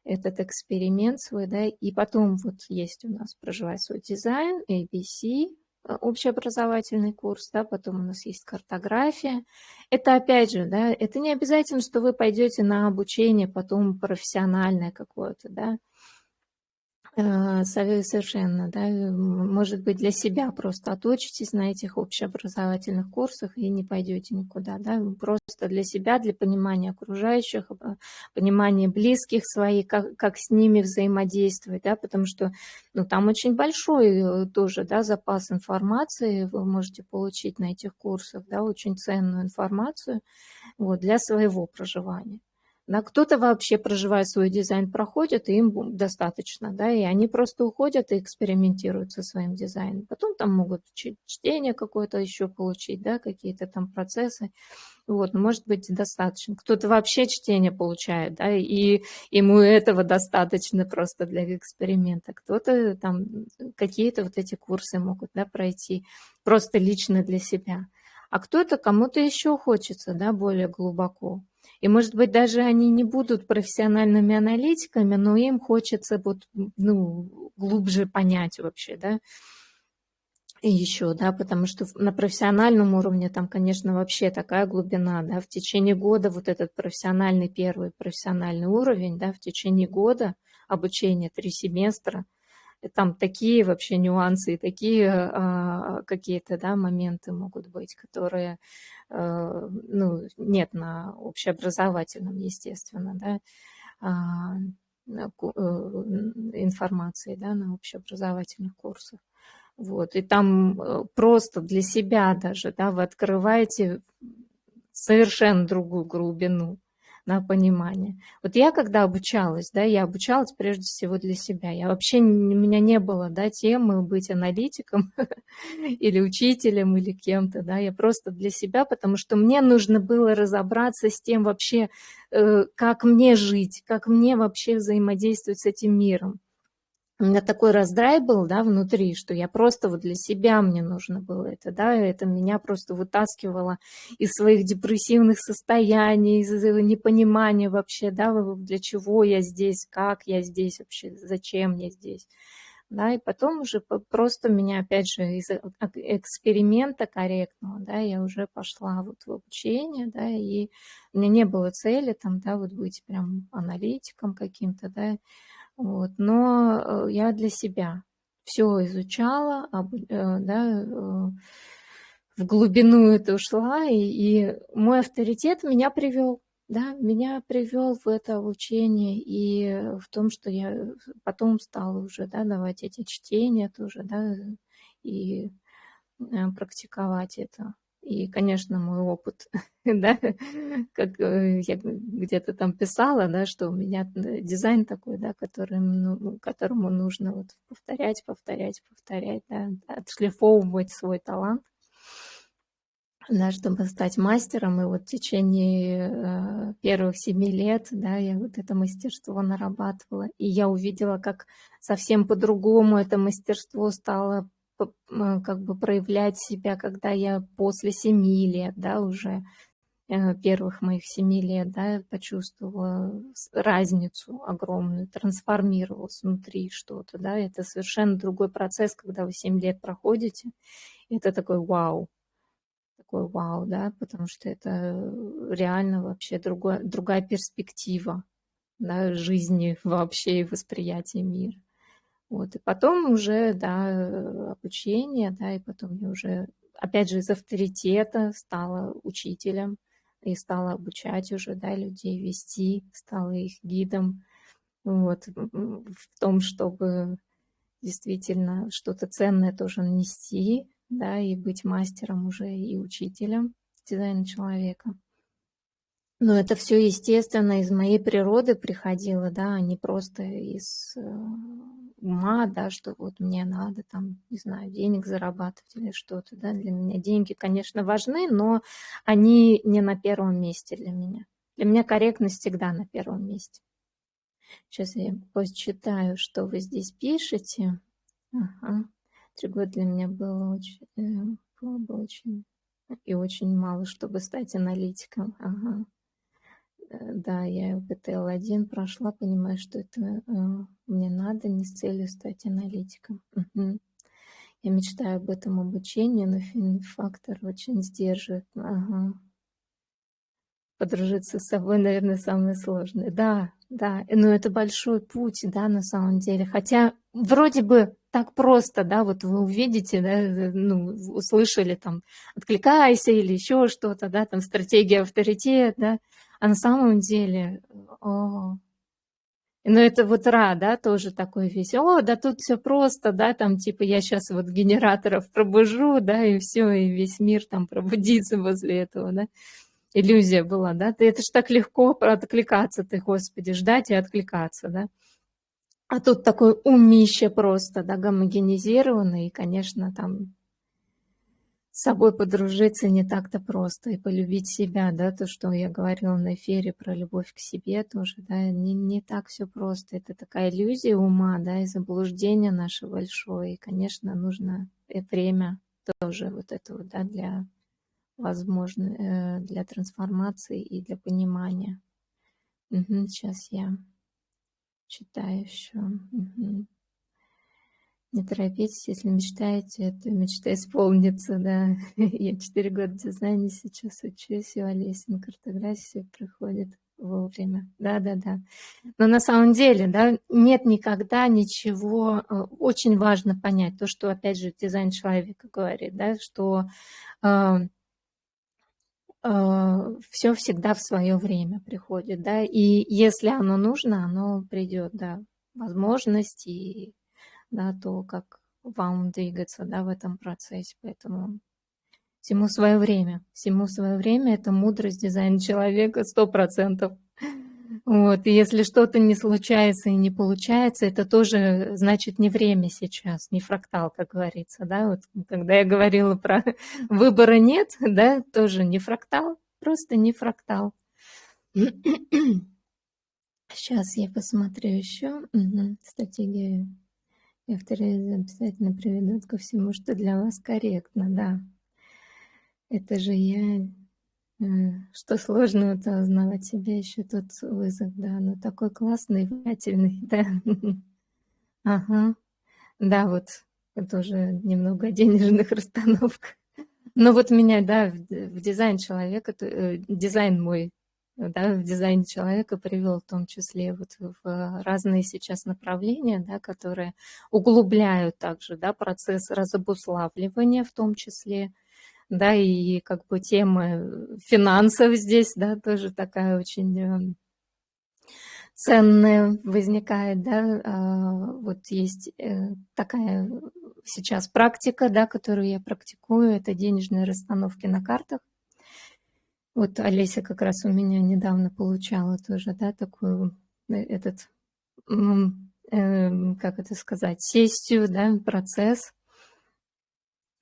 этот эксперимент свой, да, и потом вот есть у нас проживать свой дизайн, ABC, э, общеобразовательный курс, да, потом у нас есть картография. Это опять же, да, это не обязательно, что вы пойдете на обучение потом профессиональное какое-то, да, А, совершенно, да. Может быть, для себя просто отучитесь на этих общеобразовательных курсах и не пойдете никуда, да. Просто для себя, для понимания окружающих, а, понимания близких своих, как, как с ними взаимодействовать, да, потому что ну, там очень большой э, тоже да, запас информации вы можете получить на этих курсах, да, очень ценную информацию вот, для своего проживания. Да, кто-то вообще проживает свой дизайн, проходит, и им достаточно, да, и они просто уходят и экспериментируют со своим дизайном. Потом там могут чтение какое-то еще получить, да, какие-то там процессы. Вот, может быть, достаточно. Кто-то вообще чтение получает, да, и ему этого достаточно просто для эксперимента. Кто-то там какие-то вот эти курсы могут, да, пройти просто лично для себя. А кто-то, кому-то еще хочется, да, более глубоко. И, может быть, даже они не будут профессиональными аналитиками, но им хочется вот, ну, глубже понять вообще, да, и еще, да, потому что на профессиональном уровне там, конечно, вообще такая глубина, да, в течение года вот этот профессиональный первый профессиональный уровень, да, в течение года обучения, три семестра, там такие вообще нюансы и такие а, какие-то, да, моменты могут быть, которые Э, ну, нет на общеобразовательном, естественно, да, а, э, информации да, на общеобразовательных курсах. Вот, и там э, просто для себя даже, да, вы открываете совершенно другую глубину на понимание. Вот я когда обучалась, да, я обучалась прежде всего для себя. Я вообще, у меня не было, да, темы быть аналитиком или учителем или кем-то, да, я просто для себя, потому что мне нужно было разобраться с тем вообще, э, как мне жить, как мне вообще взаимодействовать с этим миром у меня такой раздрай был, да, внутри, что я просто вот для себя мне нужно было это, да, это меня просто вытаскивало из своих депрессивных состояний, из непонимания вообще, да, для чего я здесь, как я здесь вообще, зачем я здесь, да, и потом уже просто меня, опять же, из эксперимента корректного, да, я уже пошла вот в обучение, да, и у меня не было цели там, да, вот быть прям аналитиком каким-то, да, вот. Но э, я для себя все изучала, э, да, э, в глубину это ушла, и, и мой авторитет меня привел, да, меня привел в это обучение и в том, что я потом стала уже, да, давать эти чтения тоже, да, и практиковать это. И, конечно, мой опыт, да, как э, я где-то там писала, да, что у меня дизайн такой, да, которым, ну, которому нужно вот повторять, повторять, повторять, да, отшлифовывать свой талант, да, чтобы стать мастером. И вот в течение э, первых семи лет, да, я вот это мастерство нарабатывала. И я увидела, как совсем по-другому это мастерство стало как бы проявлять себя, когда я после семи лет, да, уже э, первых моих семи лет, да, почувствовала разницу огромную, трансформировалась внутри что-то, да, это совершенно другой процесс, когда вы семь лет проходите, это такой вау, такой вау, да, потому что это реально вообще другой, другая перспектива, да, жизни вообще и восприятия мира. Вот, и потом уже, да, обучение, да, и потом я уже, опять же, из авторитета стала учителем и стала обучать уже, да, людей, вести, стала их гидом, вот, в том, чтобы действительно что-то ценное тоже нести, да, и быть мастером уже и учителем дизайна человека. Но это все, естественно, из моей природы приходило, да, а не просто из э, ума, да, что вот мне надо там, не знаю, денег зарабатывать или что-то, да, для меня деньги, конечно, важны, но они не на первом месте для меня. Для меня корректность всегда на первом месте. Сейчас я почитаю, что вы здесь пишете. Ага. Три года для меня было очень, э, было бы очень и очень мало, чтобы стать аналитиком. Ага. Э, да, я БТЛ-1 прошла, понимаю, что это э, мне надо не с целью стать аналитиком. Угу. Я мечтаю об этом обучении, но фактор очень сдерживает. Ага. Подружиться с собой, наверное, самое сложное. Да, да, но это большой путь, да, на самом деле. Хотя вроде бы так просто, да, вот вы увидите, да, ну, услышали там, откликайся или еще что-то, да, там стратегия авторитет, да, а на самом деле, о, ну, это вот Ра, да, тоже такой весь, о, да тут все просто, да, там типа я сейчас вот генераторов пробужу, да, и все, и весь мир там пробудится возле этого, да. Иллюзия была, да, это ж так легко откликаться ты, Господи, ждать и откликаться, да. А тут такой умище просто, да, гомогенизированный, и, конечно, там с собой подружиться не так-то просто и полюбить себя, да, то, что я говорила на эфире про любовь к себе тоже, да, не, не так все просто. Это такая иллюзия ума, да, и заблуждение наше большое. И, конечно, нужно время тоже вот этого, да, для возможно, э, для трансформации и для понимания. Угу, сейчас я читаю еще. Угу. Не торопитесь, если мечтаете, то мечта исполнится, да. Я четыре года в сейчас учусь, и у Олеси на картографии приходит вовремя. Да-да-да. Но на самом деле, да, нет никогда ничего, э, очень важно понять то, что, опять же, дизайн человека говорит, да, что э, э, все всегда в свое время приходит, да, и если оно нужно, оно придет, да, возможность и да, то, как вам двигаться да, в этом процессе. Поэтому всему свое время. Всему свое время – это мудрость дизайна человека сто процентов. Вот, и если что-то не случается и не получается, это тоже значит не время сейчас, не фрактал, как говорится, да, вот когда я говорила про выбора нет, да, тоже не фрактал, просто не фрактал. Сейчас я посмотрю еще угу, стратегию Некоторые обязательно приведут ко всему, что для вас корректно, да. Это же я... Э, что сложного-то узнавать себя, еще тот вызов, да. Ну, такой классный, внимательный, да. Ага. Да, вот тоже немного денежных расстановках. Но вот меня, да, в дизайн человека, э, дизайн мой да, в дизайне человека привел в том числе вот в разные сейчас направления, да, которые углубляют также да, процесс разобуславливания в том числе, да, и как бы тема финансов здесь, да, тоже такая очень эм, ценная возникает, да, а, вот есть э, такая сейчас практика, да, которую я практикую, это денежные расстановки на картах, вот Олеся как раз у меня недавно получала тоже, да, такую, э, этот, э, как это сказать, сессию, да, процесс.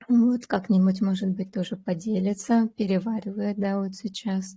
Вот как-нибудь, может быть, тоже поделится, переваривает, да, вот сейчас.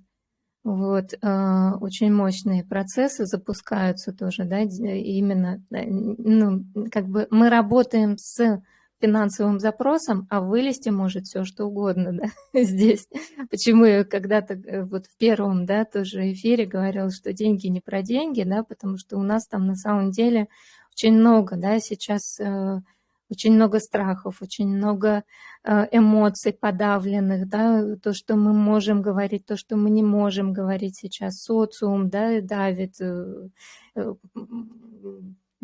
Вот, э, очень мощные процессы запускаются тоже, да, именно, ну, как бы мы работаем с финансовым запросом, а вылезти может все что угодно да, здесь. Почему я когда-то э, вот в первом да, тоже эфире говорила, что деньги не про деньги, да, потому что у нас там на самом деле очень много, да, сейчас э, очень много страхов, очень много э, эмоций подавленных, да, то, что мы можем говорить, то, что мы не можем говорить сейчас, социум, да, давит,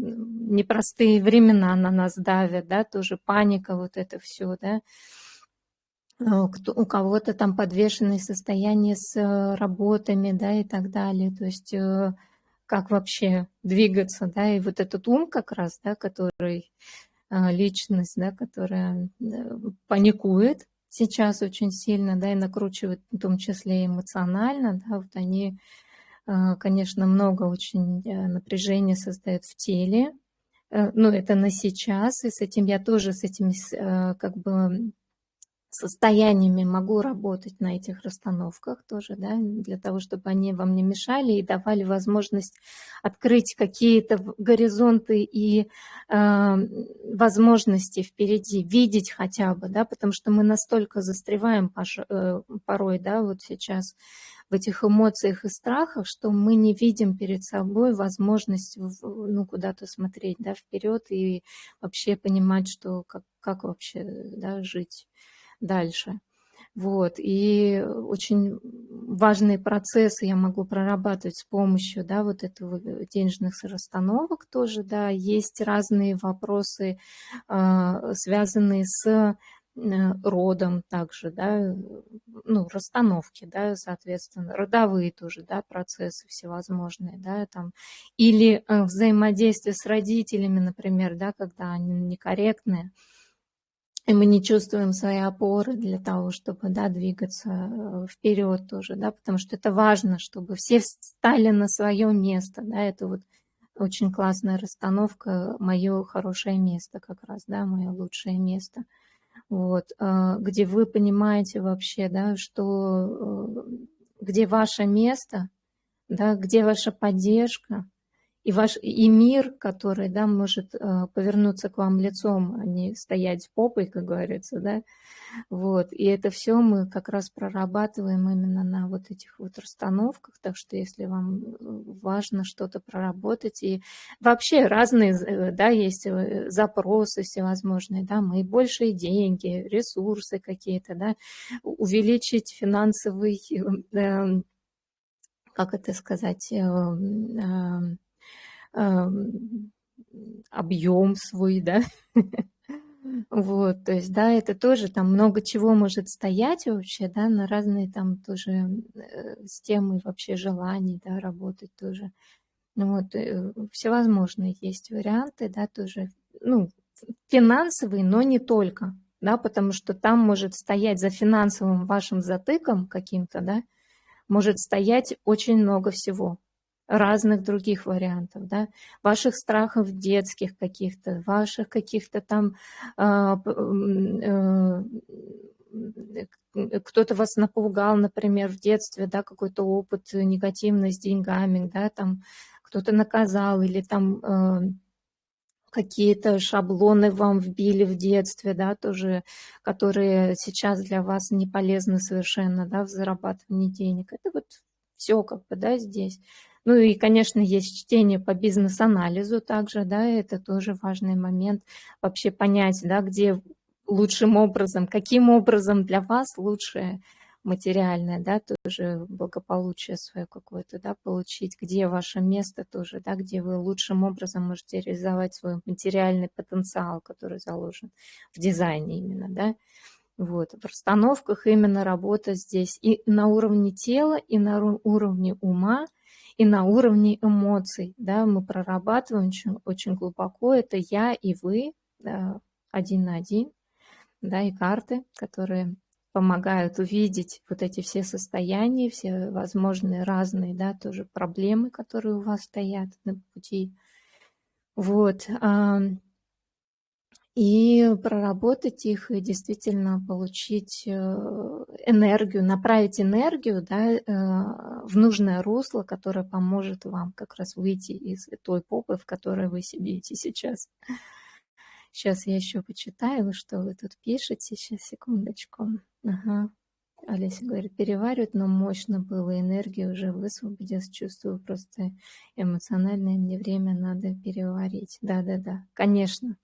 непростые времена на нас давят, да, тоже паника, вот это все, да. А, у кого-то там подвешенное состояние с э, работами, да, и так далее. То есть э, как вообще двигаться, да, и вот этот ум как раз, да, который а, личность, да, которая э, паникует сейчас очень сильно, да, и накручивает в том числе эмоционально, да, вот они конечно, много очень э, напряжения создает в теле. Э, ну, это на сейчас, и с этим я тоже, с этими э, как бы состояниями могу работать на этих расстановках тоже, да, для того, чтобы они вам не мешали и давали возможность открыть какие-то горизонты и э, возможности впереди, видеть хотя бы, да, потому что мы настолько застреваем порой, да, вот сейчас в этих эмоциях и страхах, что мы не видим перед собой возможность ну, куда-то смотреть да, вперед и вообще понимать, что как, как вообще да, жить дальше. Вот, и очень важные процессы я могу прорабатывать с помощью, да, вот этого э, денежных расстановок тоже, да, есть разные вопросы, а, связанные с родом также, да, ну, расстановки, да, соответственно, родовые тоже, да, процессы всевозможные, да, там, или э, взаимодействие с родителями, например, да, когда они некорректные, и мы не чувствуем свои опоры для того, чтобы да, двигаться э, вперед тоже, да, потому что это важно, чтобы все встали на свое место, да, это вот очень классная расстановка, мое хорошее место как раз, да, мое лучшее место, вот, э, где вы понимаете вообще, да, что, э, где ваше место, да, где ваша поддержка, и, ваш, и мир, который да, может э, повернуться к вам лицом, а не стоять попой, как говорится, да, вот, и это все мы как раз прорабатываем именно на вот этих вот расстановках, так что если вам э, важно что-то проработать, и вообще разные, э, да, есть запросы всевозможные, да, мы большие деньги, ресурсы какие-то, да, увеличить финансовый, эм, как это сказать, эм, объем свой, да. Вот, то есть, да, это тоже там много чего может стоять вообще, да, на разные там тоже э, темы вообще желаний, да, работать тоже. Ну вот, э, всевозможные есть варианты, да, тоже, ну, финансовые, но не только, да, потому что там может стоять за финансовым вашим затыком каким-то, да, может стоять очень много всего разных других вариантов, да, ваших страхов детских каких-то, ваших каких-то там, э, э, кто-то вас напугал, например, в детстве, да, какой-то опыт негативный с деньгами, да, там кто-то наказал или там э, какие-то шаблоны вам вбили в детстве, да, тоже, которые сейчас для вас не полезны совершенно, да, в зарабатывании денег. Это вот все как бы, да, здесь. Ну и, конечно, есть чтение по бизнес-анализу также, да, это тоже важный момент, вообще понять, да, где лучшим образом, каким образом для вас лучшее материальное, да, тоже благополучие свое какое-то, да, получить, где ваше место тоже, да, где вы лучшим образом можете реализовать свой материальный потенциал, который заложен в дизайне именно, да, вот, в расстановках именно работа здесь и на уровне тела, и на уровне ума, и на уровне эмоций, да, мы прорабатываем очень, глубоко, это я и вы, один на один, да, и карты, которые помогают увидеть вот эти все состояния, все возможные разные, да, тоже проблемы, которые у вас стоят на пути. Вот и проработать их, и действительно получить э, энергию, направить энергию да, э, в нужное русло, которое поможет вам как раз выйти из той попы, в которой вы сидите сейчас. Сейчас я еще почитаю, что вы тут пишете. Сейчас, секундочку. Ага. Олеся говорит, переваривать, но мощно было, энергия уже высвободилась, чувствую просто эмоциональное, мне время надо переварить. Да-да-да, конечно.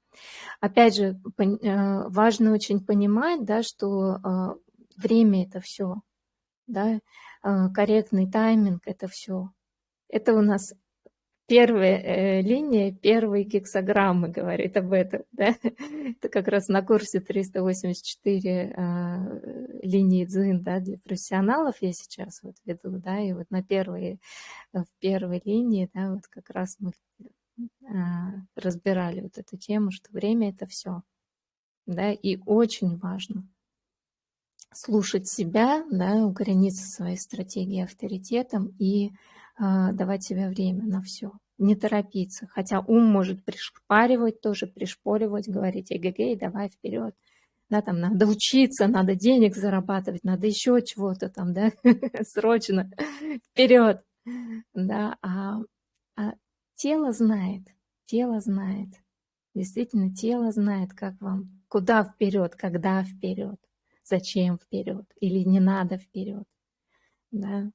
Опять же, э, важно очень понимать, да, что э, время это все, да, э, корректный тайминг это все. Это у нас первая линия, первые гексограммы говорит об этом. Да? Это как раз на курсе 384 линии дзин да, для профессионалов я сейчас вот веду, да, и вот на первой, в первой линии, да, вот как раз мы разбирали вот эту тему, что время это все. Да, и очень важно слушать себя, да, укорениться в своей стратегии авторитетом и э, давать себе время на все. Не торопиться. Хотя ум может пришпаривать, тоже пришпоривать, говорить, эгегей, давай вперед. Да, там надо учиться, надо денег зарабатывать, надо еще чего-то там, да, срочно вперед. Да, а, а Тело знает, тело знает. Действительно, тело знает, как вам, куда вперед, когда вперед, зачем вперед или не надо вперед. Да?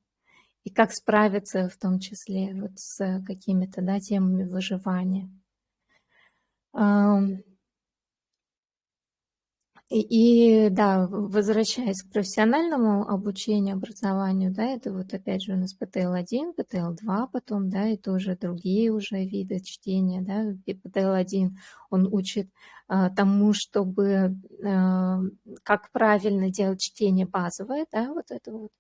И как справиться в том числе вот с какими-то да, темами выживания. И да, возвращаясь к профессиональному обучению, образованию, да, это вот опять же у нас ПТЛ-1, ПТЛ-2 потом, да, и тоже другие уже виды чтения, да, ПТЛ-1, он учит а, тому, чтобы, а, как правильно делать чтение базовое, да, вот это вот,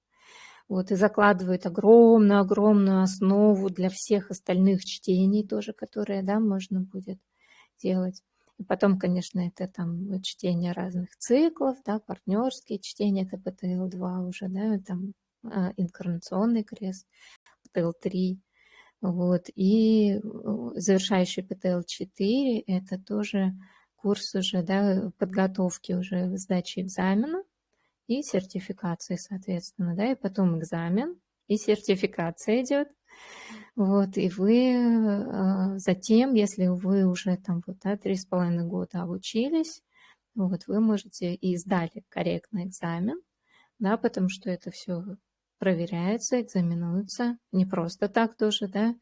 вот, и закладывает огромную-огромную основу для всех остальных чтений тоже, которые, да, можно будет делать. Потом, конечно, это там чтение разных циклов, да, партнерские чтения, это ПТЛ-2 уже, да, там а, инкарнационный крест, ПТЛ-3, вот, и завершающий ПТЛ-4, это тоже курс уже, да, подготовки уже сдачи экзамена и сертификации, соответственно, да, и потом экзамен, и сертификация идет, вот, и вы а, затем, если вы уже там вот, три с половиной года обучились, вот, вы можете и сдали корректный экзамен, да, потому что это все проверяется, экзаменуется, не просто так тоже, да,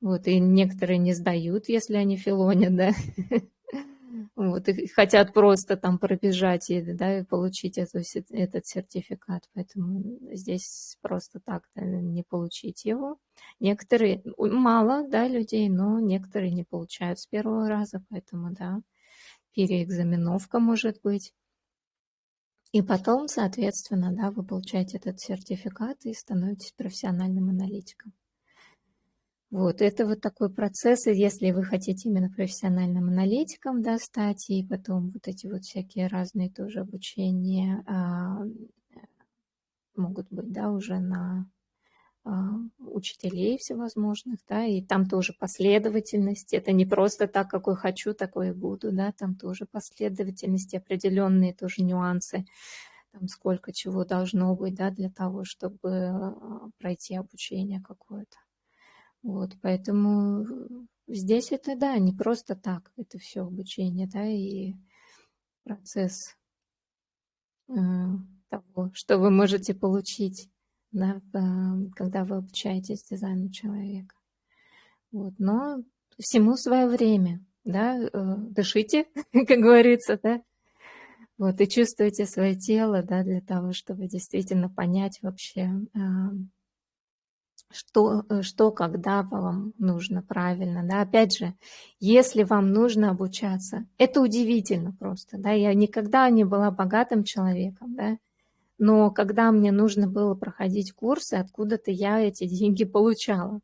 вот, и некоторые не сдают, если они филонят, да, вот, и хотят просто там пробежать и, да, и получить эту, этот сертификат. Поэтому здесь просто так да, не получить его. Некоторые, мало, да, людей, но некоторые не получают с первого раза, поэтому, да, переэкзаменовка может быть. И потом, соответственно, да, вы получаете этот сертификат и становитесь профессиональным аналитиком. Вот, это вот такой процесс, и если вы хотите именно профессиональным аналитиком да, стать, и потом вот эти вот всякие разные тоже обучения а, могут быть, да, уже на а, учителей всевозможных, да, и там тоже последовательность, это не просто так, какой хочу, такой и буду, да, там тоже последовательность, определенные тоже нюансы, там сколько чего должно быть, да, для того, чтобы а, пройти обучение какое-то. Вот, поэтому здесь это, да, не просто так, это все обучение, да, и процесс э, того, что вы можете получить, да, э, когда вы обучаетесь дизайну человека. Вот, но всему свое время, да, э, дышите, как говорится, да, вот, и чувствуйте свое тело, да, для того, чтобы действительно понять вообще, э, что, э, что когда вам нужно правильно. Да? Опять же, если вам нужно обучаться, это удивительно просто. Да? Я никогда не была богатым человеком, да? но когда мне нужно было проходить курсы, откуда-то я эти деньги получала.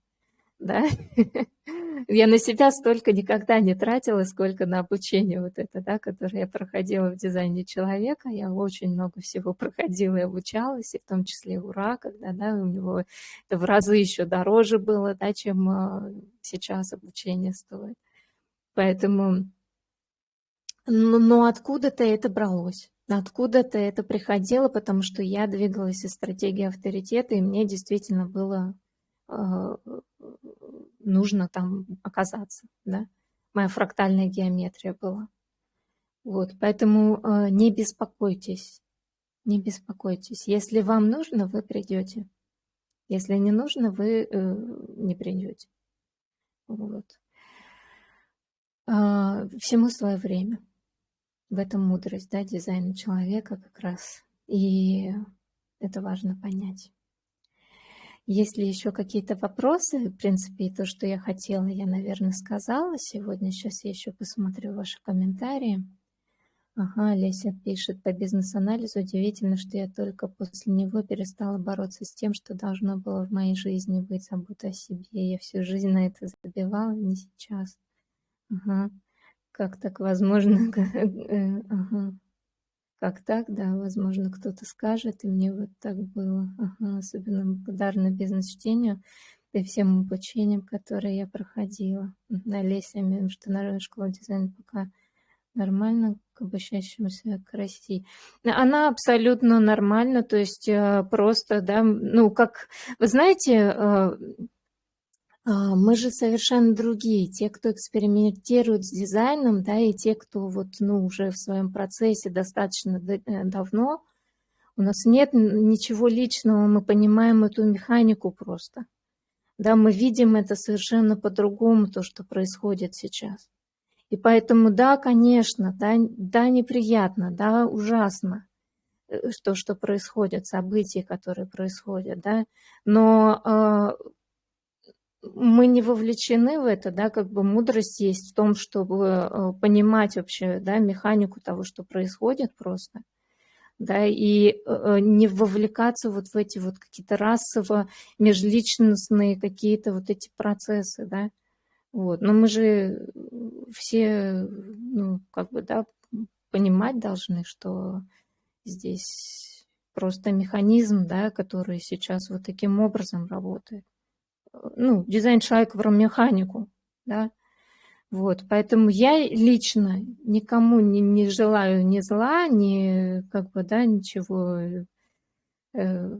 Да? Я на себя столько никогда не тратила, сколько на обучение вот это, да, которое я проходила в дизайне человека. Я очень много всего проходила и обучалась, и в том числе ура, когда, да, у него это в разы еще дороже было, да, чем а, сейчас обучение стоит. Поэтому, но, но откуда-то это бралось. Откуда-то это приходило, потому что я двигалась из стратегии авторитета, и мне действительно было нужно там оказаться, да. Моя фрактальная геометрия была. Вот, поэтому э, не беспокойтесь, не беспокойтесь. Если вам нужно, вы придете. Если не нужно, вы э, не придете. Вот. Э, всему свое время. В этом мудрость, да, дизайна человека как раз. И это важно понять. Есть ли еще какие-то вопросы? В принципе, то, что я хотела, я, наверное, сказала сегодня. Сейчас я еще посмотрю ваши комментарии. Ага, Леся пишет по бизнес-анализу. Удивительно, что я только после него перестала бороться с тем, что должно было в моей жизни быть забота о себе. Я всю жизнь на это забивала, не сейчас. Ага. Как так возможно? Ага. Как так, да, возможно, кто-то скажет, и мне вот так было. Ага, особенно благодарна бизнес-чтению и всем обучениям, которые я проходила. На Леся Международная школа дизайна пока нормально к обучающемуся к России. Она абсолютно нормальна, то есть э, просто, да, ну, как, вы знаете, э, мы же совершенно другие. Те, кто экспериментирует с дизайном, да, и те, кто вот, ну, уже в своем процессе достаточно э, давно, у нас нет ничего личного, мы понимаем эту механику просто. Да, мы видим это совершенно по-другому, то, что происходит сейчас. И поэтому, да, конечно, да, да, неприятно, да, ужасно, э, что, происходит, события, которые происходят, да, но э, мы не вовлечены в это, да, как бы мудрость есть в том, чтобы э, понимать вообще, да, механику того, что происходит просто, да, и э, не вовлекаться вот в эти вот какие-то расово межличностные какие-то вот эти процессы, да, вот. Но мы же все, ну, как бы, да, понимать должны, что здесь просто механизм, да, который сейчас вот таким образом работает. Ну, дизайн человека про механику, да. Вот, поэтому я лично никому не, не желаю ни зла, ни, как бы, да, ничего э,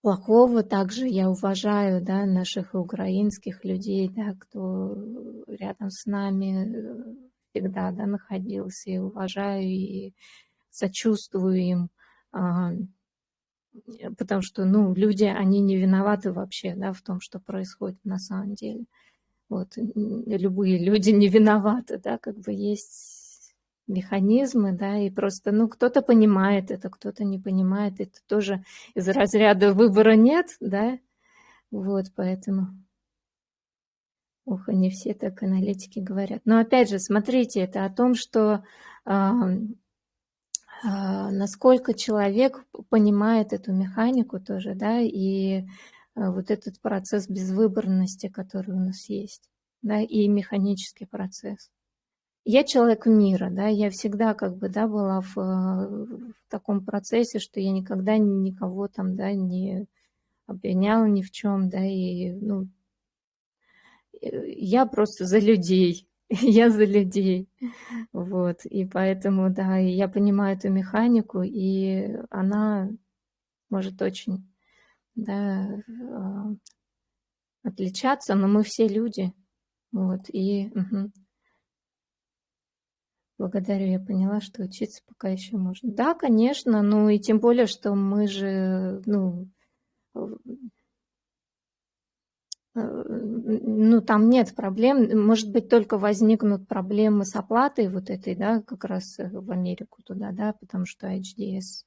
плохого. Также я уважаю да, наших украинских людей, да, кто рядом с нами э, всегда да, находился, и уважаю, и сочувствую им, потому что ну, люди, они не виноваты вообще да, в том, что происходит на самом деле. Вот, любые люди не виноваты, да, как бы есть механизмы, да, и просто, ну, кто-то понимает это, кто-то не понимает, это тоже из разряда выбора нет, да, вот, поэтому, ох, не все так аналитики говорят. Но опять же, смотрите, это о том, что э, э, насколько человек понимает эту механику тоже, да, и э, вот этот процесс безвыборности, который у нас есть, да, и механический процесс. Я человек мира, да, я всегда как бы, да, была в, в таком процессе, что я никогда никого там, да, не обвиняла ни в чем, да, и, ну, э, я просто за людей, я за людей, вот, и поэтому, да, я понимаю эту механику, и она может очень, да, а, отличаться, но мы все люди, вот, и... Угу. Благодарю, я поняла, что учиться пока еще можно. Да, конечно, ну и тем более, что мы же, ну, ну, там нет проблем, может быть, только возникнут проблемы с оплатой вот этой, да, как раз в Америку туда, да, потому что HDS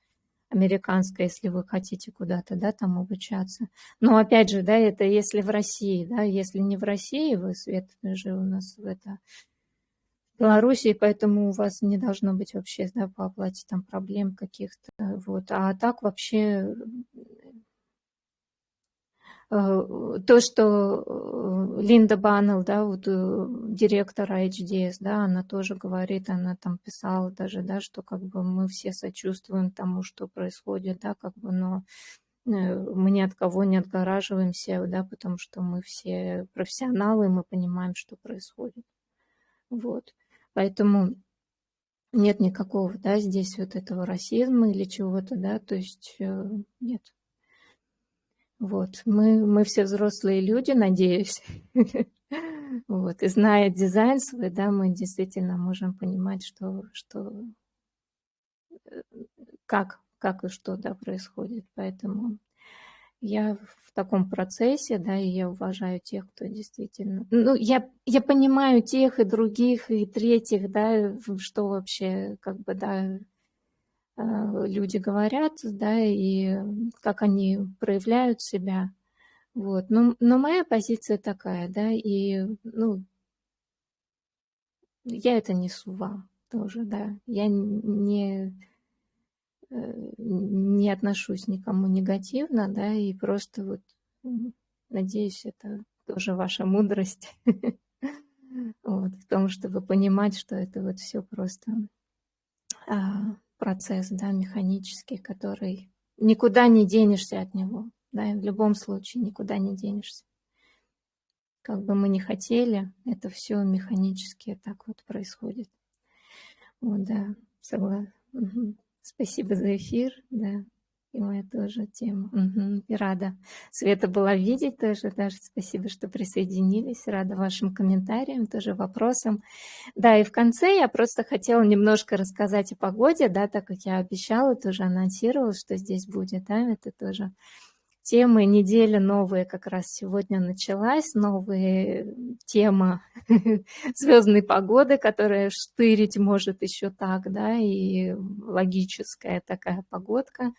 американская, если вы хотите куда-то, да, там обучаться. Но опять же, да, это если в России, да, если не в России, вы, Свет, же у нас в это Белоруссии, поэтому у вас не должно быть вообще да, по оплате там проблем каких-то. Вот. А так вообще э, то, что э, Линда Баннелл, да, вот э, директор HDS, да, она тоже говорит, она там писала даже, да, что как бы мы все сочувствуем тому, что происходит, да, как бы, но мы ни от кого не отгораживаемся, да, потому что мы все профессионалы, мы понимаем, что происходит. Вот. Поэтому нет никакого, да, здесь вот этого расизма или чего-то, да, то есть э, нет. Вот, мы, мы все взрослые люди, надеюсь. Вот, и зная дизайн свой, да, мы действительно можем понимать, что, что э, как, как и что, да, происходит. Поэтому я в таком процессе, да, и я уважаю тех, кто действительно... Ну, я, я понимаю тех и других, и третьих, да, что вообще, как бы, да, люди говорят, да, и как они проявляют себя. Вот. Но, но моя позиция такая, да, и, ну, я это несу вам тоже, да. Я не Э, не отношусь никому негативно, да, и просто вот надеюсь, это тоже ваша мудрость вот, в том, чтобы понимать, что это вот все просто а, процесс, да, механический, который никуда не денешься от него, да, в любом случае никуда не денешься. Как бы мы ни хотели, это все механически так вот происходит. Вот, да, согласна. Спасибо за эфир, да. И моя тоже тема. Угу. И рада Света была видеть тоже. Даже спасибо, что присоединились. Рада вашим комментариям, тоже вопросам. Да, и в конце я просто хотела немножко рассказать о погоде, да, так как я обещала, тоже анонсировала, что здесь будет, да, это тоже темы недели новые как раз сегодня началась, новая тема звездной погоды, которая штырить может еще так, да, и логическая такая погодка,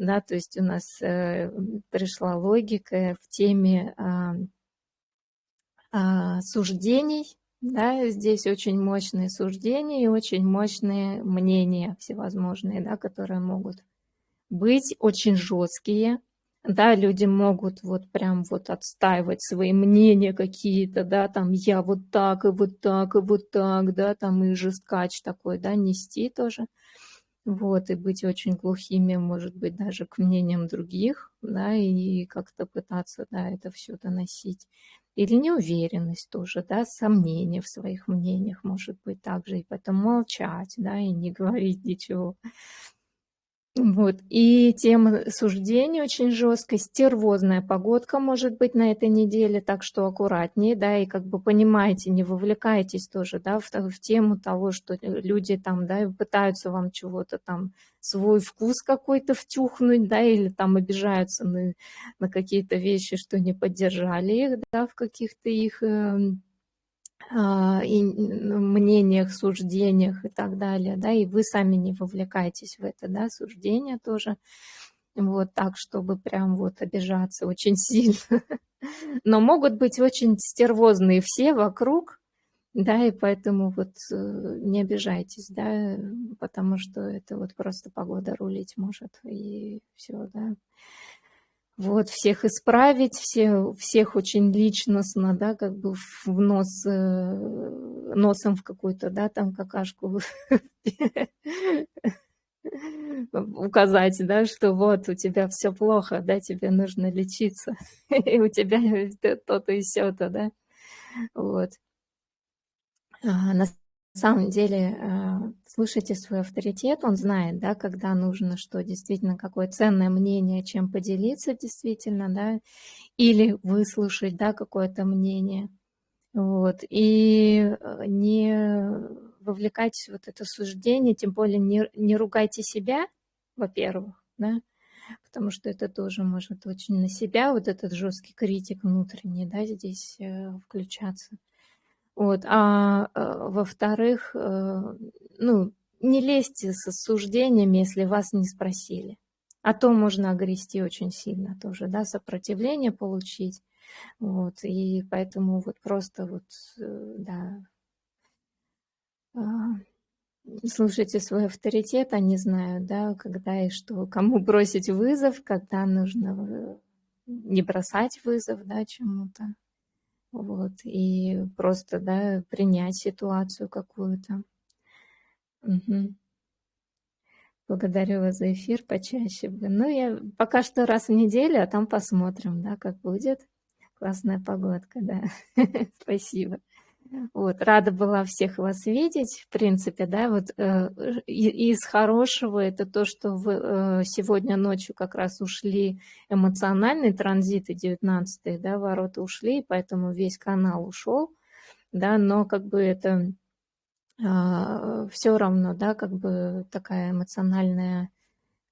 да, то есть у нас э, пришла логика в теме э, э, суждений, да, здесь очень мощные суждения и очень мощные мнения всевозможные, да, которые могут быть очень жесткие, да, люди могут вот прям вот отстаивать свои мнения какие-то, да, там я вот так и вот так и вот так, да, там и жесткач такой, да, нести тоже, вот, и быть очень глухими, может быть, даже к мнениям других, да, и как-то пытаться, да, это все доносить. Или неуверенность тоже, да, сомнения в своих мнениях, может быть, также, и потом молчать, да, и не говорить ничего. Вот. И тема суждений очень жесткая, стервозная погодка может быть на этой неделе, так что аккуратнее, да, и как бы понимаете, не вовлекайтесь тоже, да, в, в тему того, что люди там, да, пытаются вам чего-то там, свой вкус какой-то втюхнуть, да, или там обижаются на, на какие-то вещи, что не поддержали их, да, в каких-то их э, и мнениях, суждениях и так далее, да, и вы сами не вовлекаетесь в это, да, суждение тоже, вот так, чтобы прям вот обижаться очень сильно. Но могут быть очень стервозные все вокруг, да, и поэтому вот э, не обижайтесь, да, потому что это вот просто погода рулить может, и все, да вот, всех исправить, все, всех очень личностно, да, как бы в нос, э, носом в какую-то, да, там какашку указать, да, что вот у тебя все плохо, да, тебе нужно лечиться, и у тебя то-то и все-то, да, вот. А, на самом деле, э, слушайте свой авторитет, он знает, да, когда нужно, что действительно, какое ценное мнение, чем поделиться действительно, да, или выслушать, да, какое-то мнение. Вот. И э, не вовлекайтесь в вот это суждение, тем более не, не ругайте себя, во-первых, да, потому что это тоже может очень на себя, вот этот жесткий критик внутренний, да, здесь э, включаться. Вот. А, а во-вторых, э, ну, не лезьте с осуждениями, если вас не спросили. А то можно огрести очень сильно тоже, да, сопротивление получить. Вот, и поэтому вот просто вот, э, да, а, слушайте свой авторитет, они знают, да, когда и что, кому бросить вызов, когда нужно э, не бросать вызов, да, чему-то. Вот, и просто, да, принять ситуацию какую-то. Угу. Благодарю вас за эфир почаще. Ну, я пока что раз в неделю, а там посмотрим, да, как будет. Классная погодка, да. Спасибо. Вот, рада была всех вас видеть, в принципе, да, вот э, из хорошего это то, что вы э, сегодня ночью как раз ушли эмоциональные транзиты 19 да, ворота ушли, поэтому весь канал ушел, да, но как бы это э, все равно, да, как бы такая эмоциональная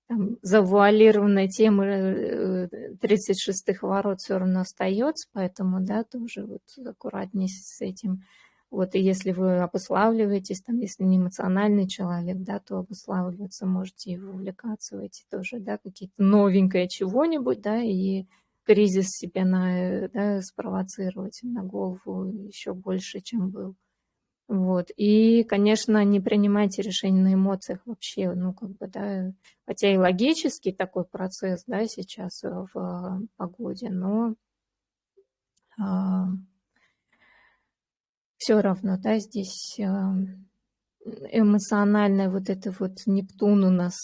там, завуалированная тема 36-х э, ворот все равно остается, поэтому, да, тоже вот аккуратнее с этим. Вот, и если вы обуславливаетесь, там, если не эмоциональный человек, да, то обуславливаться можете и вовлекаться в эти тоже, да, какие-то новенькое чего-нибудь, да, и кризис себе на, да, спровоцировать на голову еще больше, чем был. Вот. И, конечно, не принимайте решения на эмоциях вообще, ну, как бы, да, хотя и логический такой процесс, да, сейчас э, в э, погоде, но а, все равно, да, здесь а, эмоциональное вот это вот Нептун у нас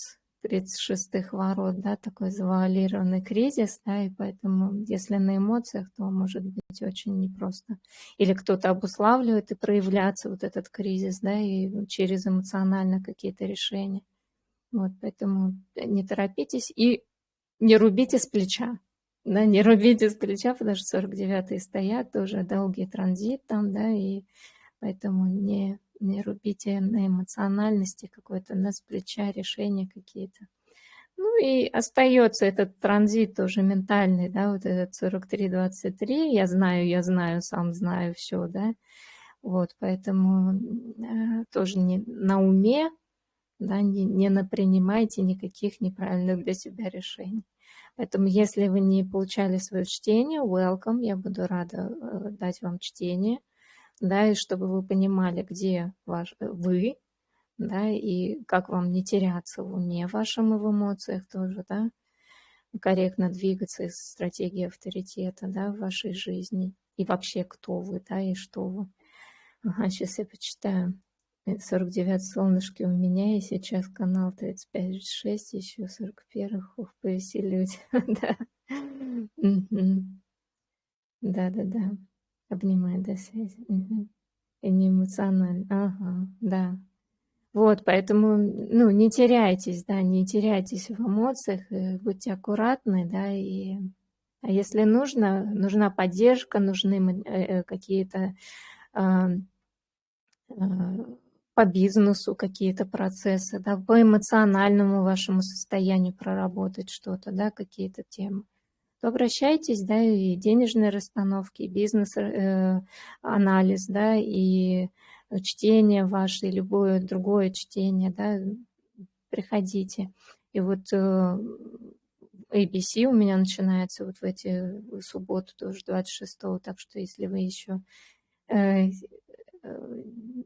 36-х ворот, да, такой завуалированный кризис, да, и поэтому, если на эмоциях, то может быть очень непросто. Или кто-то обуславливает и проявляться вот этот кризис, да, и через эмоционально какие-то решения. Вот, поэтому не торопитесь и не рубите с плеча, да, не рубите с плеча, потому что 49-е стоят, тоже долгий транзит там, да, и поэтому не не рубите на эмоциональности какой-то, на с плеча решения какие-то. Ну и остается этот транзит тоже ментальный, да, вот этот 43-23, я знаю, я знаю, сам знаю все, да, вот, поэтому э, тоже не на уме, да, не, не напринимайте никаких неправильных для себя решений. Поэтому, если вы не получали свое чтение, welcome, я буду рада э, дать вам чтение, да, и чтобы вы понимали, где ваш, э, вы, да, и как вам не теряться в уме вашем и в эмоциях тоже, да, корректно двигаться из стратегии авторитета, да, в вашей жизни, и вообще кто вы, да, и что вы. Ага, сейчас я почитаю. 49 солнышки у меня, и сейчас канал 35-6, еще 41. Ух, повеселюсь. да. Да-да-да. Обнимаю до связи. И не эмоционально. Ага, да. Вот, поэтому, ну, не теряйтесь, да, не теряйтесь в эмоциях, будьте аккуратны, да, и а если нужно, нужна поддержка, нужны э, э, какие-то по бизнесу какие-то процессы, да, по эмоциональному вашему состоянию проработать что-то, да, какие-то темы, то обращайтесь, да, и денежные расстановки, бизнес-анализ, э, да, и чтение ваше, и любое другое чтение, да, приходите. И вот э, ABC у меня начинается вот в эти в субботу тоже 26-го, так что если вы еще э,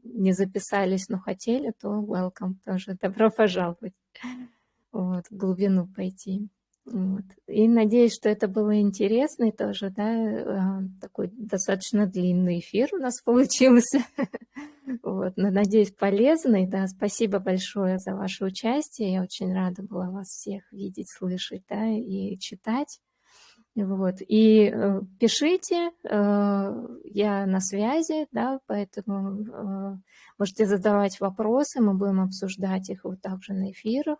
не записались, но хотели, то welcome тоже. Добро пожаловать. Вот, в глубину пойти. Вот. И надеюсь, что это было интересно и тоже, да, а, такой достаточно длинный эфир у нас получился. Вот, но надеюсь, полезный, да, спасибо большое за ваше участие, я очень рада была вас всех видеть, слышать, да, и читать. Вот. И э, пишите, э, я на связи, да, поэтому э, можете задавать вопросы, мы будем обсуждать их вот также на эфирах.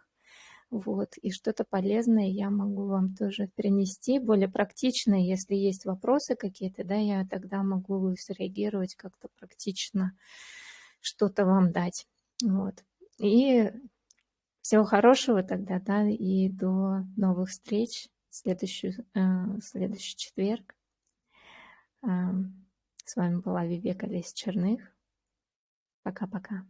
Вот. И что-то полезное я могу вам тоже принести, более практичное, если есть вопросы какие-то, да, я тогда могу среагировать как-то практично, что-то вам дать. Вот. И всего хорошего тогда, да, и до новых встреч следующий, э, следующий четверг. Э, с вами была Вивека Лесь Черных. Пока-пока.